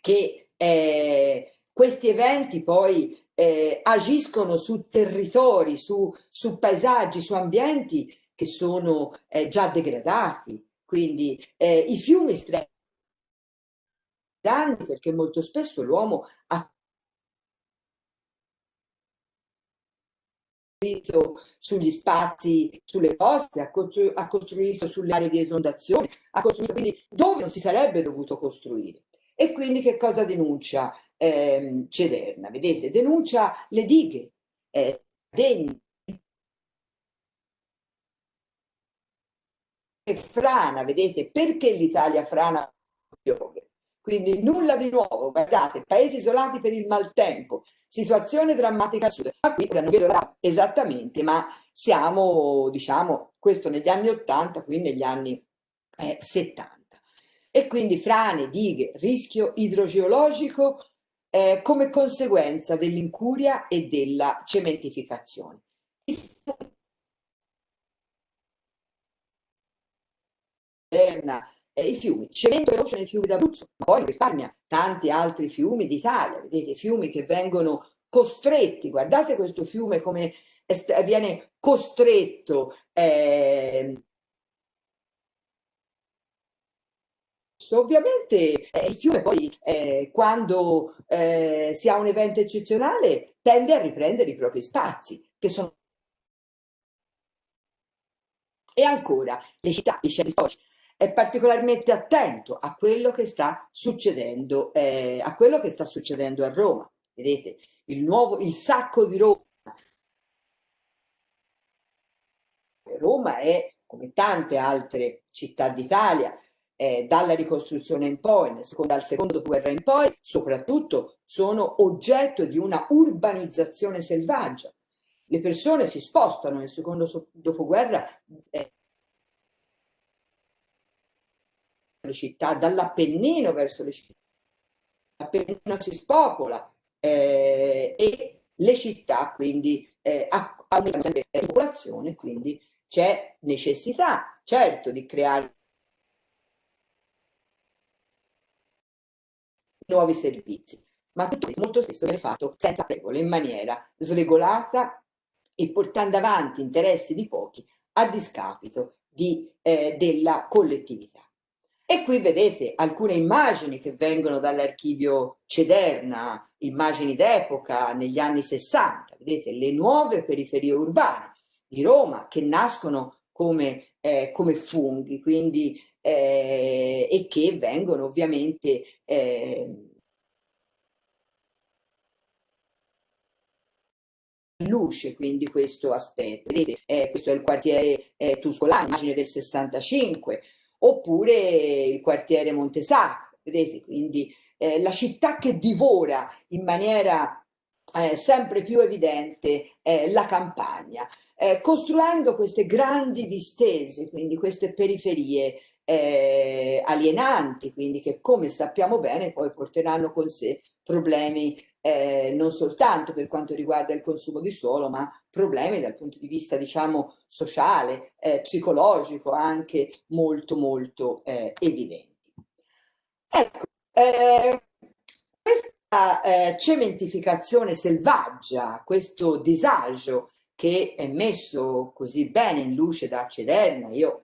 che eh, questi eventi poi eh, agiscono su territori, su, su, paesaggi, su ambienti che sono eh, già degradati. Quindi eh, i fiumi danni perché molto spesso l'uomo ha sugli spazi, sulle coste, ha, costru ha costruito sulle aree di esondazione, ha costruito quindi dove non si sarebbe dovuto costruire. E quindi che cosa denuncia eh, Cederna? Vedete, denuncia le dighe, eh, degni, frana, vedete, perché l'Italia frana piove? Quindi nulla di nuovo, guardate, paesi isolati per il maltempo, situazione drammatica sud. Ma qui non vedo esattamente, ma siamo, diciamo, questo negli anni 80, qui negli anni eh, 70. E quindi frane, dighe, rischio idrogeologico eh, come conseguenza dell'incuria e della cementificazione. i fiumi, cemento veloce nei fiumi d'Abruzzo, poi risparmia tanti altri fiumi d'Italia, vedete, fiumi che vengono costretti, guardate questo fiume come viene costretto eh, Ovviamente eh, il fiume poi eh, quando eh, si ha un evento eccezionale tende a riprendere i propri spazi che sono e ancora le città, i centri storici è particolarmente attento a quello che sta succedendo, eh, a che sta succedendo a Roma. Vedete, il nuovo, il sacco di Roma. Roma è, come tante altre città d'Italia, eh, dalla ricostruzione in poi, dal secondo dopoguerra in poi, soprattutto sono oggetto di una urbanizzazione selvaggia. Le persone si spostano nel secondo dopoguerra eh, dall'Appennino verso le città. L'Appennino si spopola eh, e le città quindi eh, aumentano la popolazione, quindi c'è necessità, certo, di creare nuovi servizi, ma tutto questo molto spesso viene fatto senza regole, in maniera sregolata e portando avanti interessi di pochi a discapito di, eh, della collettività. E qui vedete alcune immagini che vengono dall'archivio Cederna, immagini d'epoca negli anni 60, vedete le nuove periferie urbane di Roma che nascono come, eh, come funghi quindi, eh, e che vengono ovviamente eh, luce quindi questo aspetto. Vedete, eh, questo è il quartiere eh, Tuscolano, immagine del 65, oppure il quartiere Montesacro, vedete, quindi eh, la città che divora in maniera eh, sempre più evidente eh, la campagna, eh, costruendo queste grandi distese, quindi queste periferie eh, alienanti, quindi che come sappiamo bene poi porteranno con sé problemi eh, non soltanto per quanto riguarda il consumo di suolo, ma problemi dal punto di vista diciamo sociale, eh, psicologico anche molto molto eh, evidenti. Ecco, eh, questa eh, cementificazione selvaggia, questo disagio che è messo così bene in luce da Cederna, io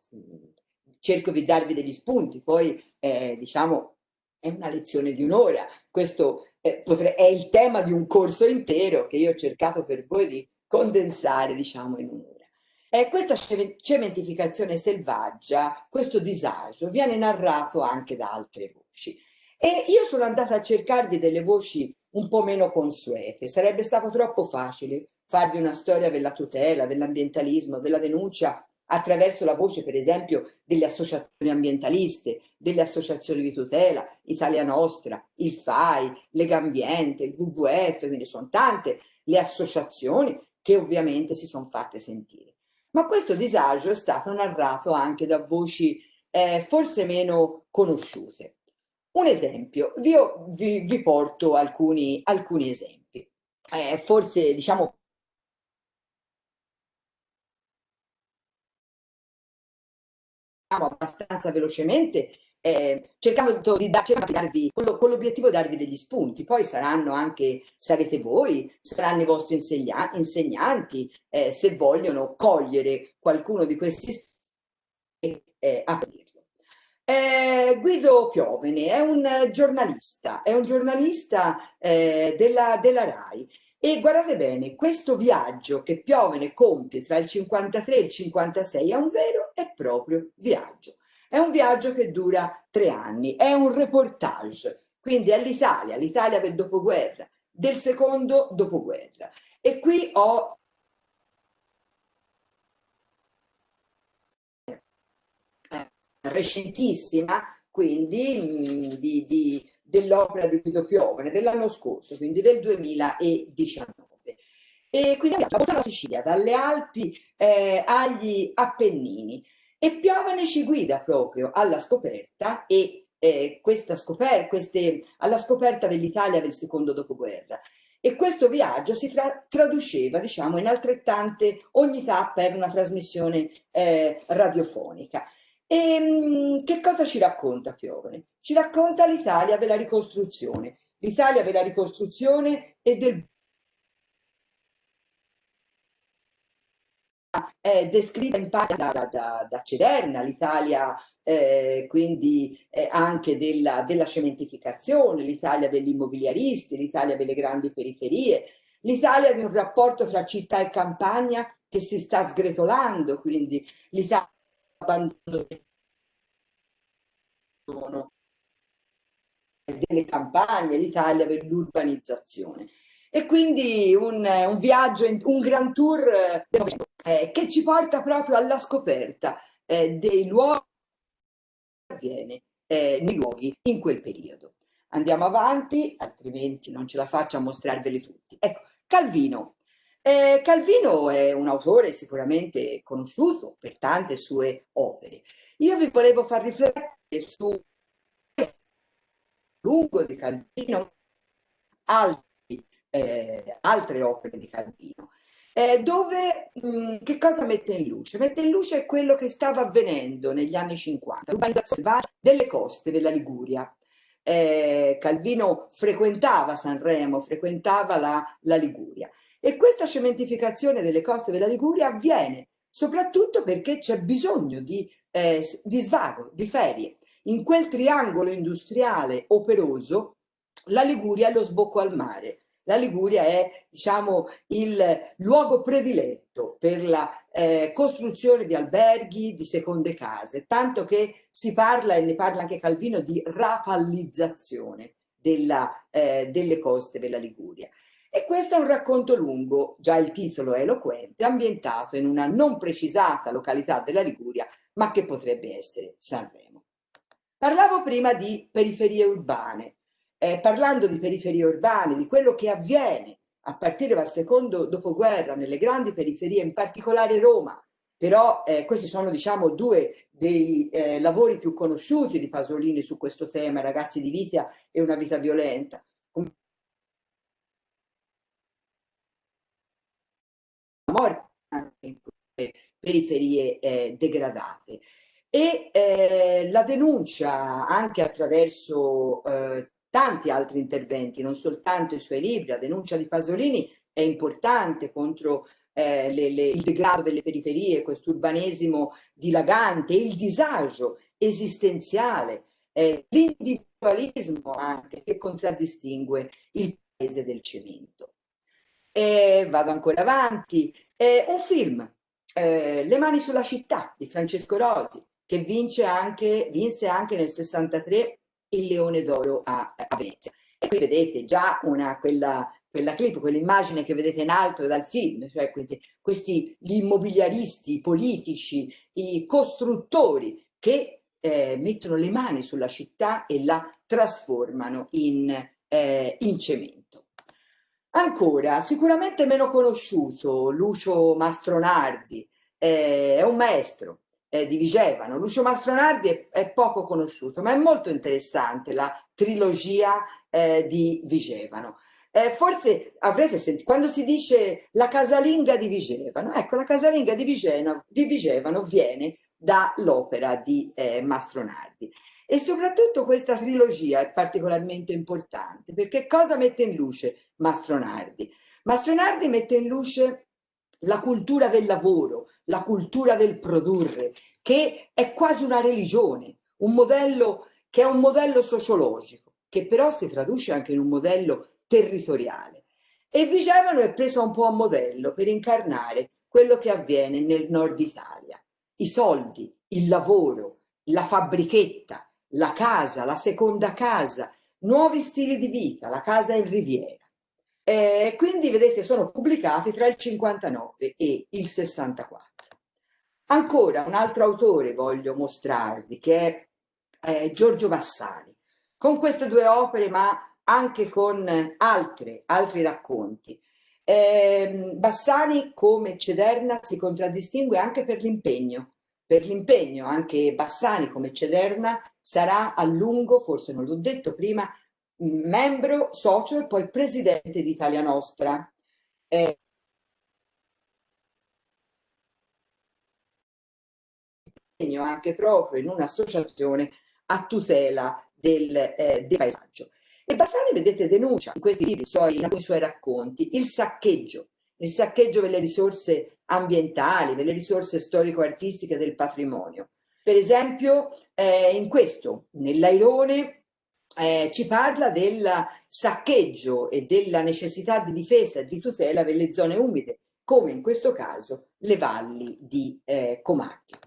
cerco di darvi degli spunti, poi eh, diciamo è una lezione di un'ora, questo eh, è il tema di un corso intero che io ho cercato per voi di condensare diciamo in un'ora. Eh, questa cementificazione selvaggia, questo disagio viene narrato anche da altre voci e io sono andata a cercarvi delle voci un po' meno consuete, sarebbe stato troppo facile farvi una storia della tutela, dell'ambientalismo, della denuncia attraverso la voce per esempio delle associazioni ambientaliste, delle associazioni di tutela, Italia Nostra, il FAI, Lega Ambiente, il WWF, quindi sono tante le associazioni che ovviamente si sono fatte sentire. Ma questo disagio è stato narrato anche da voci eh, forse meno conosciute. Un esempio, io vi, vi porto alcuni, alcuni esempi. Eh, forse diciamo abbastanza velocemente eh, cercando di, cercando di darvi con, con l'obiettivo di darvi degli spunti poi saranno anche sarete voi saranno i vostri insegna, insegnanti eh, se vogliono cogliere qualcuno di questi spunti eh, aprirlo eh, Guido Piovene è un giornalista è un giornalista eh, della, della RAI e guardate bene, questo viaggio che Piovene compie tra il 53 e il 56 è un vero e proprio viaggio. È un viaggio che dura tre anni, è un reportage, quindi è l'Italia, l'Italia del dopoguerra, del secondo dopoguerra. E qui ho recentissima, quindi di, di dell'opera di Guido Piovene dell'anno scorso, quindi del 2019. E quindi abbiamo la Sicilia, dalle Alpi eh, agli Appennini. E Piovene ci guida proprio alla scoperta e eh, questa scoperta, queste, alla scoperta dell'Italia del secondo dopoguerra. E questo viaggio si tra traduceva, diciamo, in altrettante ognità per una trasmissione eh, radiofonica. E ehm, che cosa ci racconta Piovene? Ci racconta l'Italia della ricostruzione, l'Italia della ricostruzione e del è descritta in parte da, da, da Cederna, l'Italia eh, quindi eh, anche della, della cementificazione, l'Italia degli immobiliaristi, l'Italia delle grandi periferie, l'Italia di un rapporto tra città e campagna che si sta sgretolando, quindi l'Italia abbandono delle campagne, l'Italia per l'urbanizzazione. E quindi un, un, viaggio, un gran tour eh, che ci porta proprio alla scoperta eh, dei luoghi che avviene eh, nei luoghi in quel periodo. Andiamo avanti, altrimenti non ce la faccio a mostrarveli tutti. Ecco, Calvino. Eh, Calvino è un autore sicuramente conosciuto per tante sue opere. Io vi volevo far riflettere su lungo di Calvino, altri, eh, altre opere di Calvino, eh, dove mh, mm, che cosa mette in luce? Mette in luce quello che stava avvenendo negli anni 50, l'urbanizzazione delle coste della Liguria. Eh, Calvino frequentava Sanremo, frequentava la, la Liguria e questa cementificazione delle coste della Liguria avviene soprattutto perché c'è bisogno di, eh, di svago, di ferie. In quel triangolo industriale operoso la Liguria è lo sbocco al mare. La Liguria è diciamo, il luogo prediletto per la eh, costruzione di alberghi, di seconde case, tanto che si parla, e ne parla anche Calvino, di rapallizzazione della, eh, delle coste della Liguria. E questo è un racconto lungo, già il titolo è eloquente, ambientato in una non precisata località della Liguria, ma che potrebbe essere Sanremo. Parlavo prima di periferie urbane. Eh, parlando di periferie urbane, di quello che avviene a partire dal secondo dopoguerra nelle grandi periferie, in particolare Roma, però eh, questi sono diciamo due dei eh, lavori più conosciuti di Pasolini su questo tema, Ragazzi di vita e una vita violenta. morte anche queste periferie eh, degradate. E eh, la denuncia anche attraverso eh, tanti altri interventi, non soltanto i suoi libri, la denuncia di Pasolini è importante contro eh, le, le, il degrado delle periferie, questo urbanesimo dilagante, il disagio esistenziale, eh, l'individualismo anche che contraddistingue il paese del cemento. E vado ancora avanti, eh, un film, eh, Le mani sulla città di Francesco Rosi, che vince anche, vinse anche nel 63 il Leone d'Oro a, a, Venezia. E qui vedete già una, quella, quella clip, quell'immagine che vedete in alto dal film, cioè questi, questi gli immobiliaristi politici, i costruttori che eh, mettono le mani sulla città e la trasformano in, eh, in cemento. Ancora, sicuramente meno conosciuto, Lucio Mastronardi, eh, è un maestro, eh, di Vigevano. Lucio Mastronardi è, è, poco conosciuto, ma è molto interessante la trilogia eh, di Vigevano. Eh, forse avrete sentito, quando si dice la casalinga di Vigevano, ecco, la casalinga di Vigevano, di Vigevano viene dall'opera di eh, Mastronardi. E soprattutto questa trilogia è particolarmente importante, perché cosa mette in luce Mastronardi? Mastronardi mette in luce la cultura del lavoro, la cultura del produrre, che è quasi una religione, un modello che è un modello sociologico, che però si traduce anche in un modello territoriale. E Vigevano è preso un po' a modello per incarnare quello che avviene nel nord Italia. I soldi, il lavoro, la fabbrichetta, la casa, la seconda casa, nuovi stili di vita, la casa in riviera. Eh, quindi vedete sono pubblicati tra il 59 e il 64. Ancora un altro autore voglio mostrarvi che è eh, Giorgio Bassani, con queste due opere ma anche con altre, altri racconti. Eh, Bassani come Cederna si contraddistingue anche per l'impegno, per l'impegno anche Bassani come Cederna sarà a lungo, forse non l'ho detto prima, membro, socio e poi presidente di Italia Nostra. Eh, anche proprio in un'associazione a tutela del, eh, del, paesaggio. E Bassani, vedete, denuncia in questi libri, suoi, in suoi racconti, il saccheggio, il saccheggio delle risorse ambientali, delle risorse storico-artistiche del patrimonio. Per esempio, eh, in questo, nell'Airone, eh, ci parla del saccheggio e della necessità di difesa e di tutela delle zone umide, come in questo caso le valli di eh, Comacchio.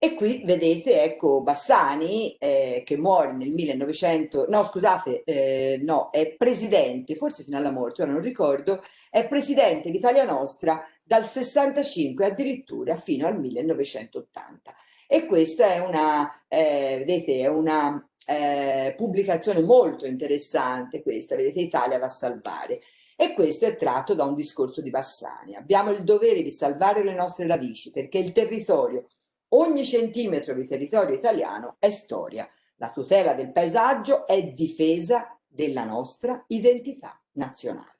E qui vedete, ecco, Bassani, eh, che muore nel 1900, no scusate, eh, no, è presidente, forse fino alla morte, ora non ricordo, è presidente d'Italia Nostra dal 65 addirittura fino al 1980. E questa è una, eh, vedete, è una eh, pubblicazione molto interessante questa, vedete Italia va a salvare e questo è tratto da un discorso di Bassani. Abbiamo il dovere di salvare le nostre radici perché il territorio, ogni centimetro di territorio italiano è storia. La tutela del paesaggio è difesa della nostra identità nazionale.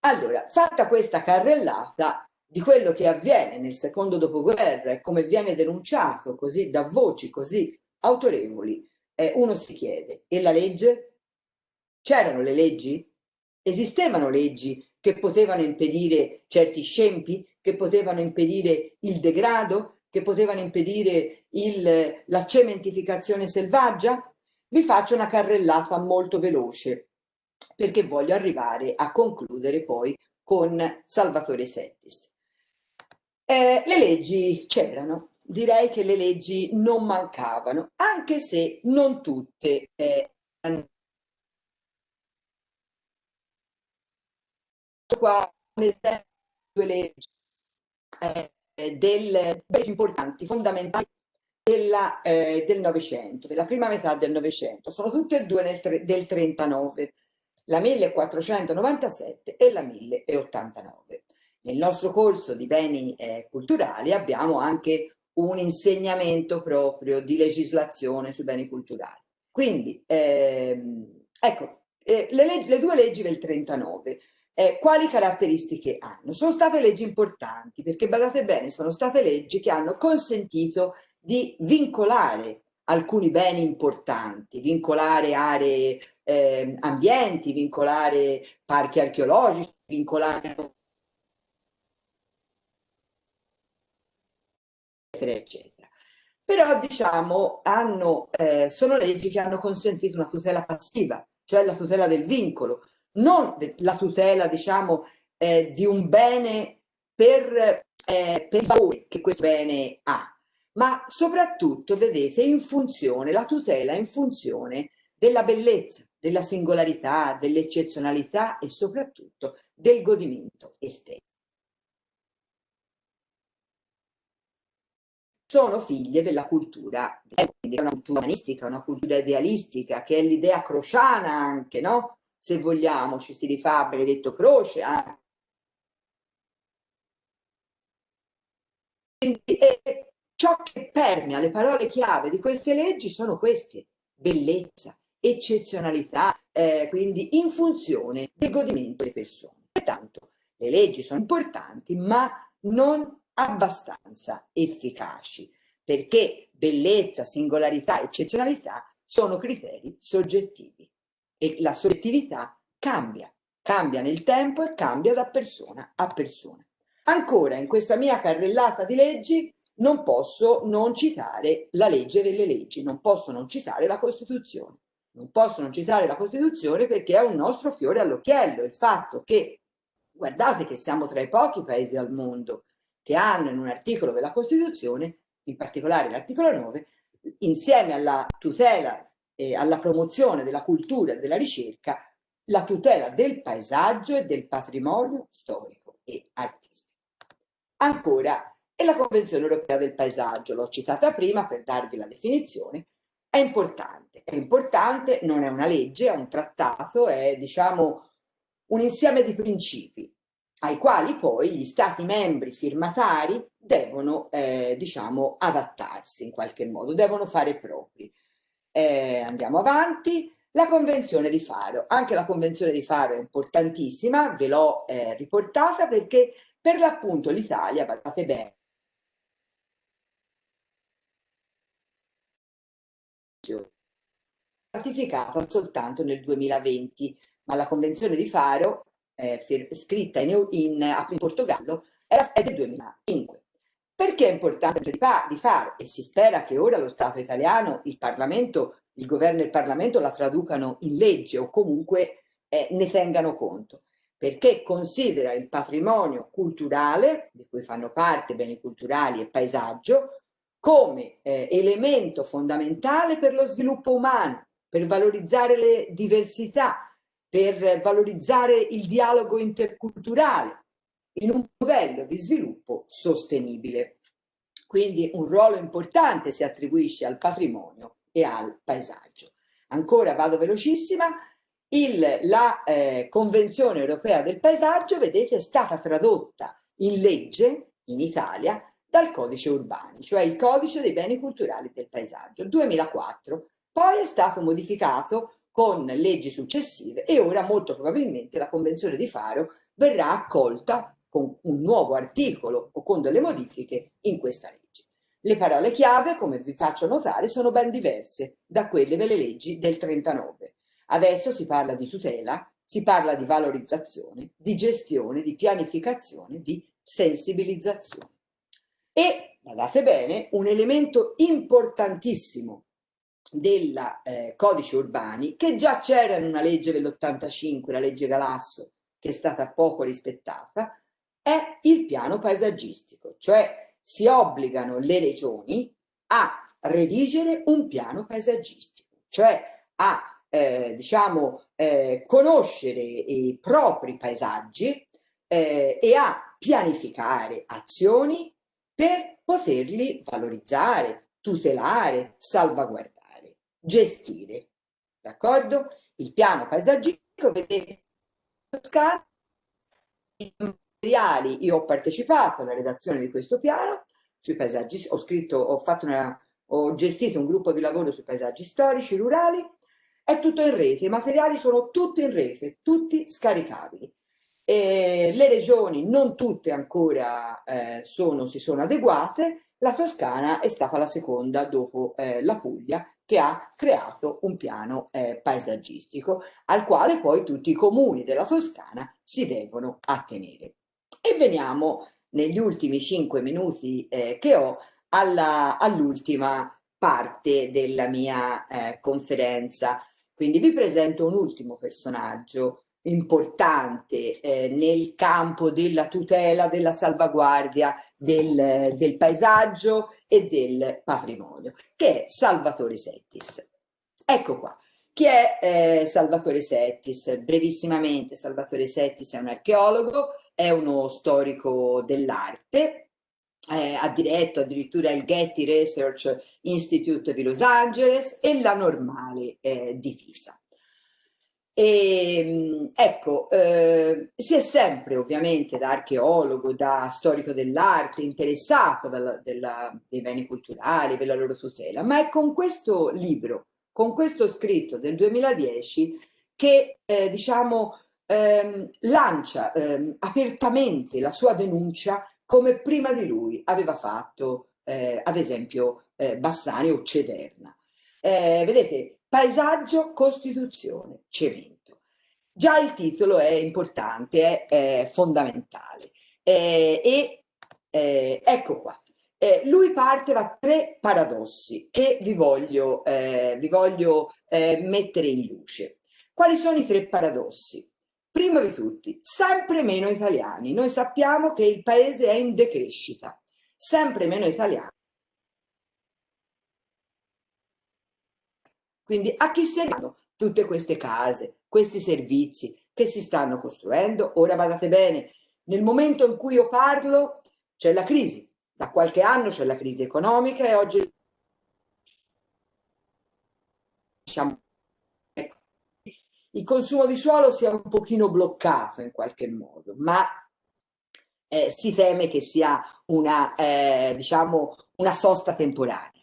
Allora, fatta questa carrellata di quello che avviene nel secondo dopoguerra e come viene denunciato così da voci così autorevoli, eh, uno si chiede, e la legge? C'erano le leggi? Esistevano leggi che potevano impedire certi scempi, che potevano impedire il degrado, che potevano impedire il, la cementificazione selvaggia? Vi faccio una carrellata molto veloce perché voglio arrivare a concludere poi con Salvatore Settis. Eh, le leggi c'erano, direi che le leggi non mancavano, anche se non tutte eh, qua un esempio due leggi eh, del, importanti, fondamentali della, eh, del Novecento, della prima metà del Novecento. Sono tutte e due nel, del 39, la 1497 e la 1089. Nel nostro corso di beni eh, culturali abbiamo anche un insegnamento proprio di legislazione sui beni culturali. Quindi, ehm, ecco, eh, le, le, due leggi del 39, eh, quali caratteristiche hanno? Sono state leggi importanti, perché badate bene, sono state leggi che hanno consentito di vincolare alcuni beni importanti, vincolare aree, eh, ambienti, vincolare parchi archeologici, vincolare eccetera, eccetera. Però diciamo hanno, eh, sono leggi che hanno consentito una tutela passiva, cioè la tutela del vincolo, non la tutela diciamo eh, di un bene per, eh, per il valore che questo bene ha, ma soprattutto vedete in funzione, la tutela in funzione della bellezza, della singolarità, dell'eccezionalità e soprattutto del godimento estetico. sono figlie della cultura, quindi è una cultura umanistica, una cultura idealistica, che è l'idea crociana anche, no? Se vogliamo, ci si rifà a Benedetto Croce. Anche. E ciò che permea le parole chiave di queste leggi sono queste, bellezza, eccezionalità, eh, quindi in funzione del godimento delle persone. Pertanto le leggi sono importanti, ma non abbastanza efficaci, perché bellezza, singolarità, eccezionalità sono criteri soggettivi e la soggettività cambia, cambia nel tempo e cambia da persona a persona. Ancora, in questa mia carrellata di leggi non posso non citare la legge delle leggi, non posso non citare la Costituzione. Non posso non citare la Costituzione perché è un nostro fiore all'occhiello, il fatto che, guardate che siamo tra i pochi paesi al mondo che hanno in un articolo della Costituzione, in particolare l'articolo 9, insieme alla tutela e alla promozione della cultura e della ricerca, la tutela del paesaggio e del patrimonio storico e artistico. Ancora, e la Convenzione Europea del Paesaggio, l'ho citata prima per darvi la definizione, è importante, è importante, non è una legge, è un trattato, è diciamo un insieme di principi ai quali poi gli stati membri firmatari devono, eh, diciamo, adattarsi in qualche modo, devono fare propri. Eh, andiamo avanti. La Convenzione di Faro. Anche la Convenzione di Faro è importantissima, ve l'ho eh, riportata perché per l'appunto l'Italia, guardate bene, ratificata soltanto nel 2020, ma la Convenzione di Faro eh, scritta in, in, in Portogallo era, è del 2005. Perché è importante di, fare? E si spera che ora lo Stato italiano, il Parlamento, il governo e il Parlamento la traducano in legge o comunque eh, ne tengano conto perché considera il patrimonio culturale, di cui fanno parte beni culturali e paesaggio, come eh, elemento fondamentale per lo sviluppo umano, per valorizzare le diversità, per valorizzare il dialogo interculturale in un modello di sviluppo sostenibile. Quindi un ruolo importante si attribuisce al patrimonio e al paesaggio. Ancora vado velocissima, il, la eh, Convenzione europea del paesaggio, vedete, è stata tradotta in legge in Italia dal codice urbani, cioè il codice dei beni culturali del paesaggio, 2004. Poi è stato modificato con leggi successive e ora molto probabilmente la Convenzione di Faro verrà accolta con un nuovo articolo o con delle modifiche in questa legge. Le parole chiave, come vi faccio notare, sono ben diverse da quelle delle leggi del 39. Adesso si parla di tutela, si parla di valorizzazione, di gestione, di pianificazione, di sensibilizzazione. E, guardate bene, un elemento importantissimo del eh, codice urbani che già c'era in una legge dell'85, la legge Galasso, che è stata poco rispettata, è il piano paesaggistico, cioè si obbligano le regioni a redigere un piano paesaggistico, cioè a eh, diciamo, eh, conoscere i propri paesaggi, eh, e a pianificare azioni per poterli valorizzare, tutelare, salvaguardare, gestire. D'accordo? Il piano paesaggistico, vedete, materiali, io ho partecipato alla redazione di questo piano, sui paesaggi, ho scritto, ho fatto una, ho gestito un gruppo di lavoro sui paesaggi storici, rurali, è tutto in rete, i materiali sono tutti in rete, tutti scaricabili. E le regioni, non tutte ancora eh, sono, si sono adeguate, la Toscana è stata la seconda dopo eh, la Puglia che ha creato un piano eh, paesaggistico al quale poi tutti i comuni della Toscana si devono attenere. E veniamo negli ultimi cinque minuti eh, che ho all'ultima parte della mia eh, conferenza. Quindi vi presento un ultimo personaggio importante eh, nel campo della tutela, della salvaguardia del, del, paesaggio e del patrimonio, che è Salvatore Settis. Ecco qua. Chi è eh, Salvatore Settis? Brevissimamente, Salvatore Settis è un archeologo, è uno storico dell'arte, eh, ha diretto addirittura il Getty Research Institute di Los Angeles e la Normale eh, di Pisa. E, ehm, ecco, eh, si è sempre ovviamente da archeologo, da storico dell'arte, interessato dalla, della, dei beni culturali, della loro tutela, ma è con questo libro, con questo scritto del 2010 che eh, diciamo ehm, lancia ehm, apertamente la sua denuncia come prima di lui aveva fatto eh, ad esempio eh, Bassani o Cederna. Eh, vedete, Paesaggio, Costituzione, Cemento. Già il titolo è importante, è, è fondamentale. Eh, e eh, ecco qua. Eh, lui parte da tre paradossi che vi voglio, eh, vi voglio eh, mettere in luce. Quali sono i tre paradossi? Prima di tutti, sempre meno italiani. Noi sappiamo che il paese è in decrescita, sempre meno italiani Quindi a chi serviranno tutte queste case, questi servizi che si stanno costruendo? Ora badate bene, nel momento in cui io parlo c'è la crisi, da qualche anno c'è la crisi economica e oggi diciamo, il consumo di suolo si è un pochino bloccato in qualche modo, ma eh, si teme che sia una, eh, diciamo, una sosta temporanea.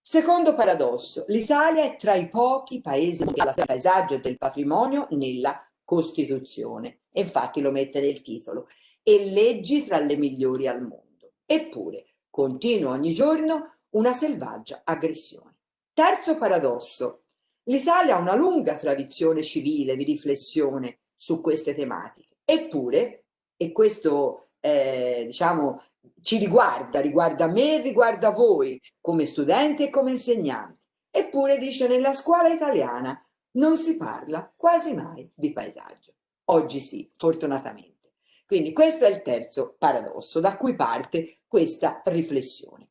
Secondo paradosso, l'Italia è tra i pochi paesi del paesaggio e del patrimonio nella Costituzione, infatti lo mette nel titolo, e leggi tra le migliori al mondo. Eppure continua ogni giorno una selvaggia aggressione. Terzo paradosso, l'Italia ha una lunga tradizione civile di riflessione su queste tematiche, eppure, e questo eh, diciamo ci riguarda, riguarda me, riguarda voi come studenti e come insegnanti. Eppure dice nella scuola italiana non si parla quasi mai di paesaggio. Oggi sì, fortunatamente. Quindi questo è il terzo paradosso da cui parte questa riflessione.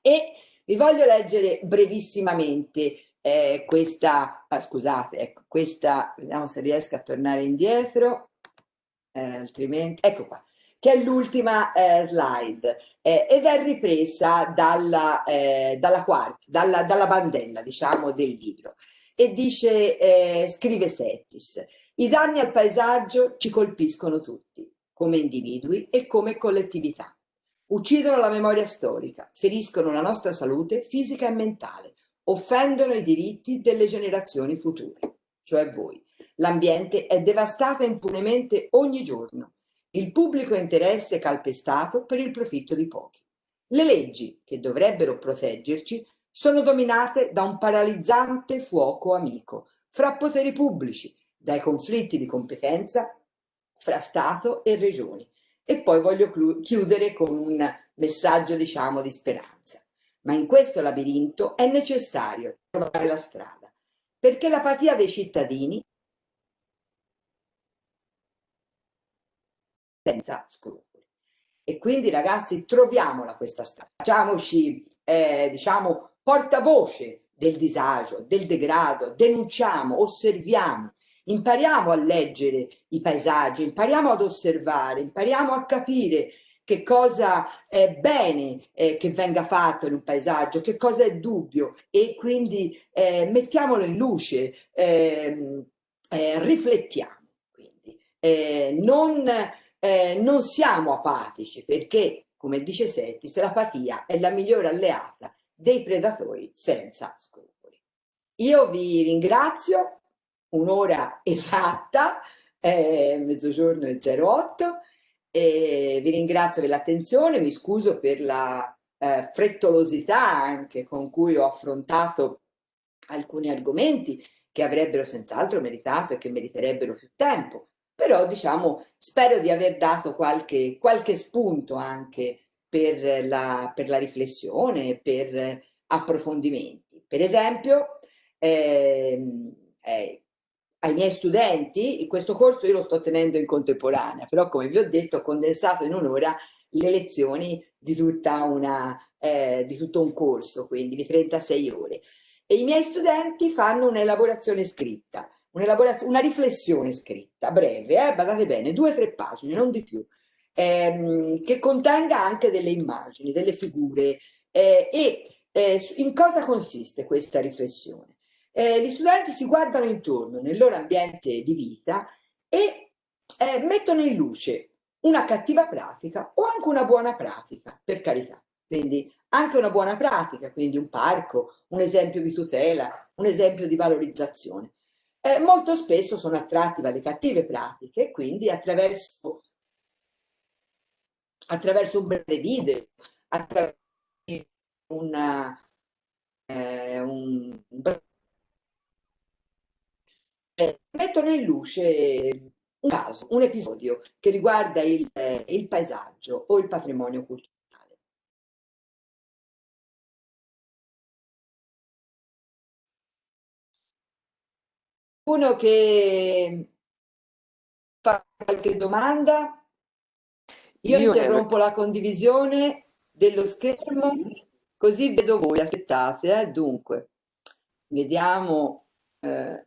E vi voglio leggere brevissimamente eh, questa, ah, scusate, ecco, questa, vediamo se riesco a tornare indietro, eh, altrimenti, ecco qua che è l'ultima eh, slide. Eh, ed è ripresa dalla, eh, dalla, quarta, dalla, dalla, bandella diciamo, del libro. E dice, eh, scrive Settis, i danni al paesaggio ci colpiscono tutti, come individui e come collettività. Uccidono la memoria storica, feriscono la nostra salute fisica e mentale, offendono i diritti delle generazioni future, cioè voi. L'ambiente è devastato impunemente ogni giorno il pubblico interesse è calpestato per il profitto di pochi. Le leggi, che dovrebbero proteggerci, sono dominate da un paralizzante fuoco amico fra poteri pubblici, dai conflitti di competenza fra Stato e regioni. E poi voglio chiudere con un messaggio, diciamo, di speranza. Ma in questo labirinto è necessario trovare la strada, perché l'apatia dei cittadini senza scrupoli. E quindi ragazzi troviamola questa strada, facciamoci eh, diciamo portavoce del disagio, del degrado, denunciamo, osserviamo, impariamo a leggere i paesaggi, impariamo ad osservare, impariamo a capire che cosa è bene eh, che venga fatto in un paesaggio, che cosa è dubbio e quindi eh, mettiamolo in luce, ehm, eh, riflettiamo. Quindi. Eh, non, eh, non siamo apatici perché, come dice Settis, l'apatia è la migliore alleata dei predatori senza scrupoli. Io vi ringrazio, un'ora esatta, eh, mezzogiorno e 08, e vi ringrazio per l'attenzione, mi scuso per la eh, frettolosità anche con cui ho affrontato alcuni argomenti che avrebbero senz'altro meritato e che meriterebbero più tempo, però diciamo spero di aver dato qualche, qualche spunto anche per la, per la riflessione, per approfondimenti. Per esempio, ehm, eh, ai miei studenti, questo corso io lo sto tenendo in contemporanea, però come vi ho detto ho condensato in un'ora le lezioni di, tutta una, eh, di tutto un corso, quindi di 36 ore. E i miei studenti fanno un'elaborazione scritta, una riflessione scritta, breve, eh, badate bene, due o tre pagine, non di più, ehm, che contenga anche delle immagini, delle figure. Eh, e eh, in cosa consiste questa riflessione? Eh, gli studenti si guardano intorno nel loro ambiente di vita e eh, mettono in luce una cattiva pratica o anche una buona pratica, per carità. Quindi anche una buona pratica, quindi un parco, un esempio di tutela, un esempio di valorizzazione. Eh, molto spesso sono attratti dalle cattive pratiche quindi attraverso, attraverso un breve video, attraverso una, eh, un breve mettono in luce un caso, un episodio che riguarda il, il paesaggio o il patrimonio culturale. Uno che fa qualche domanda? Io, Io interrompo ne... la condivisione dello schermo così vedo voi. Aspettate, eh? dunque, vediamo. Eh,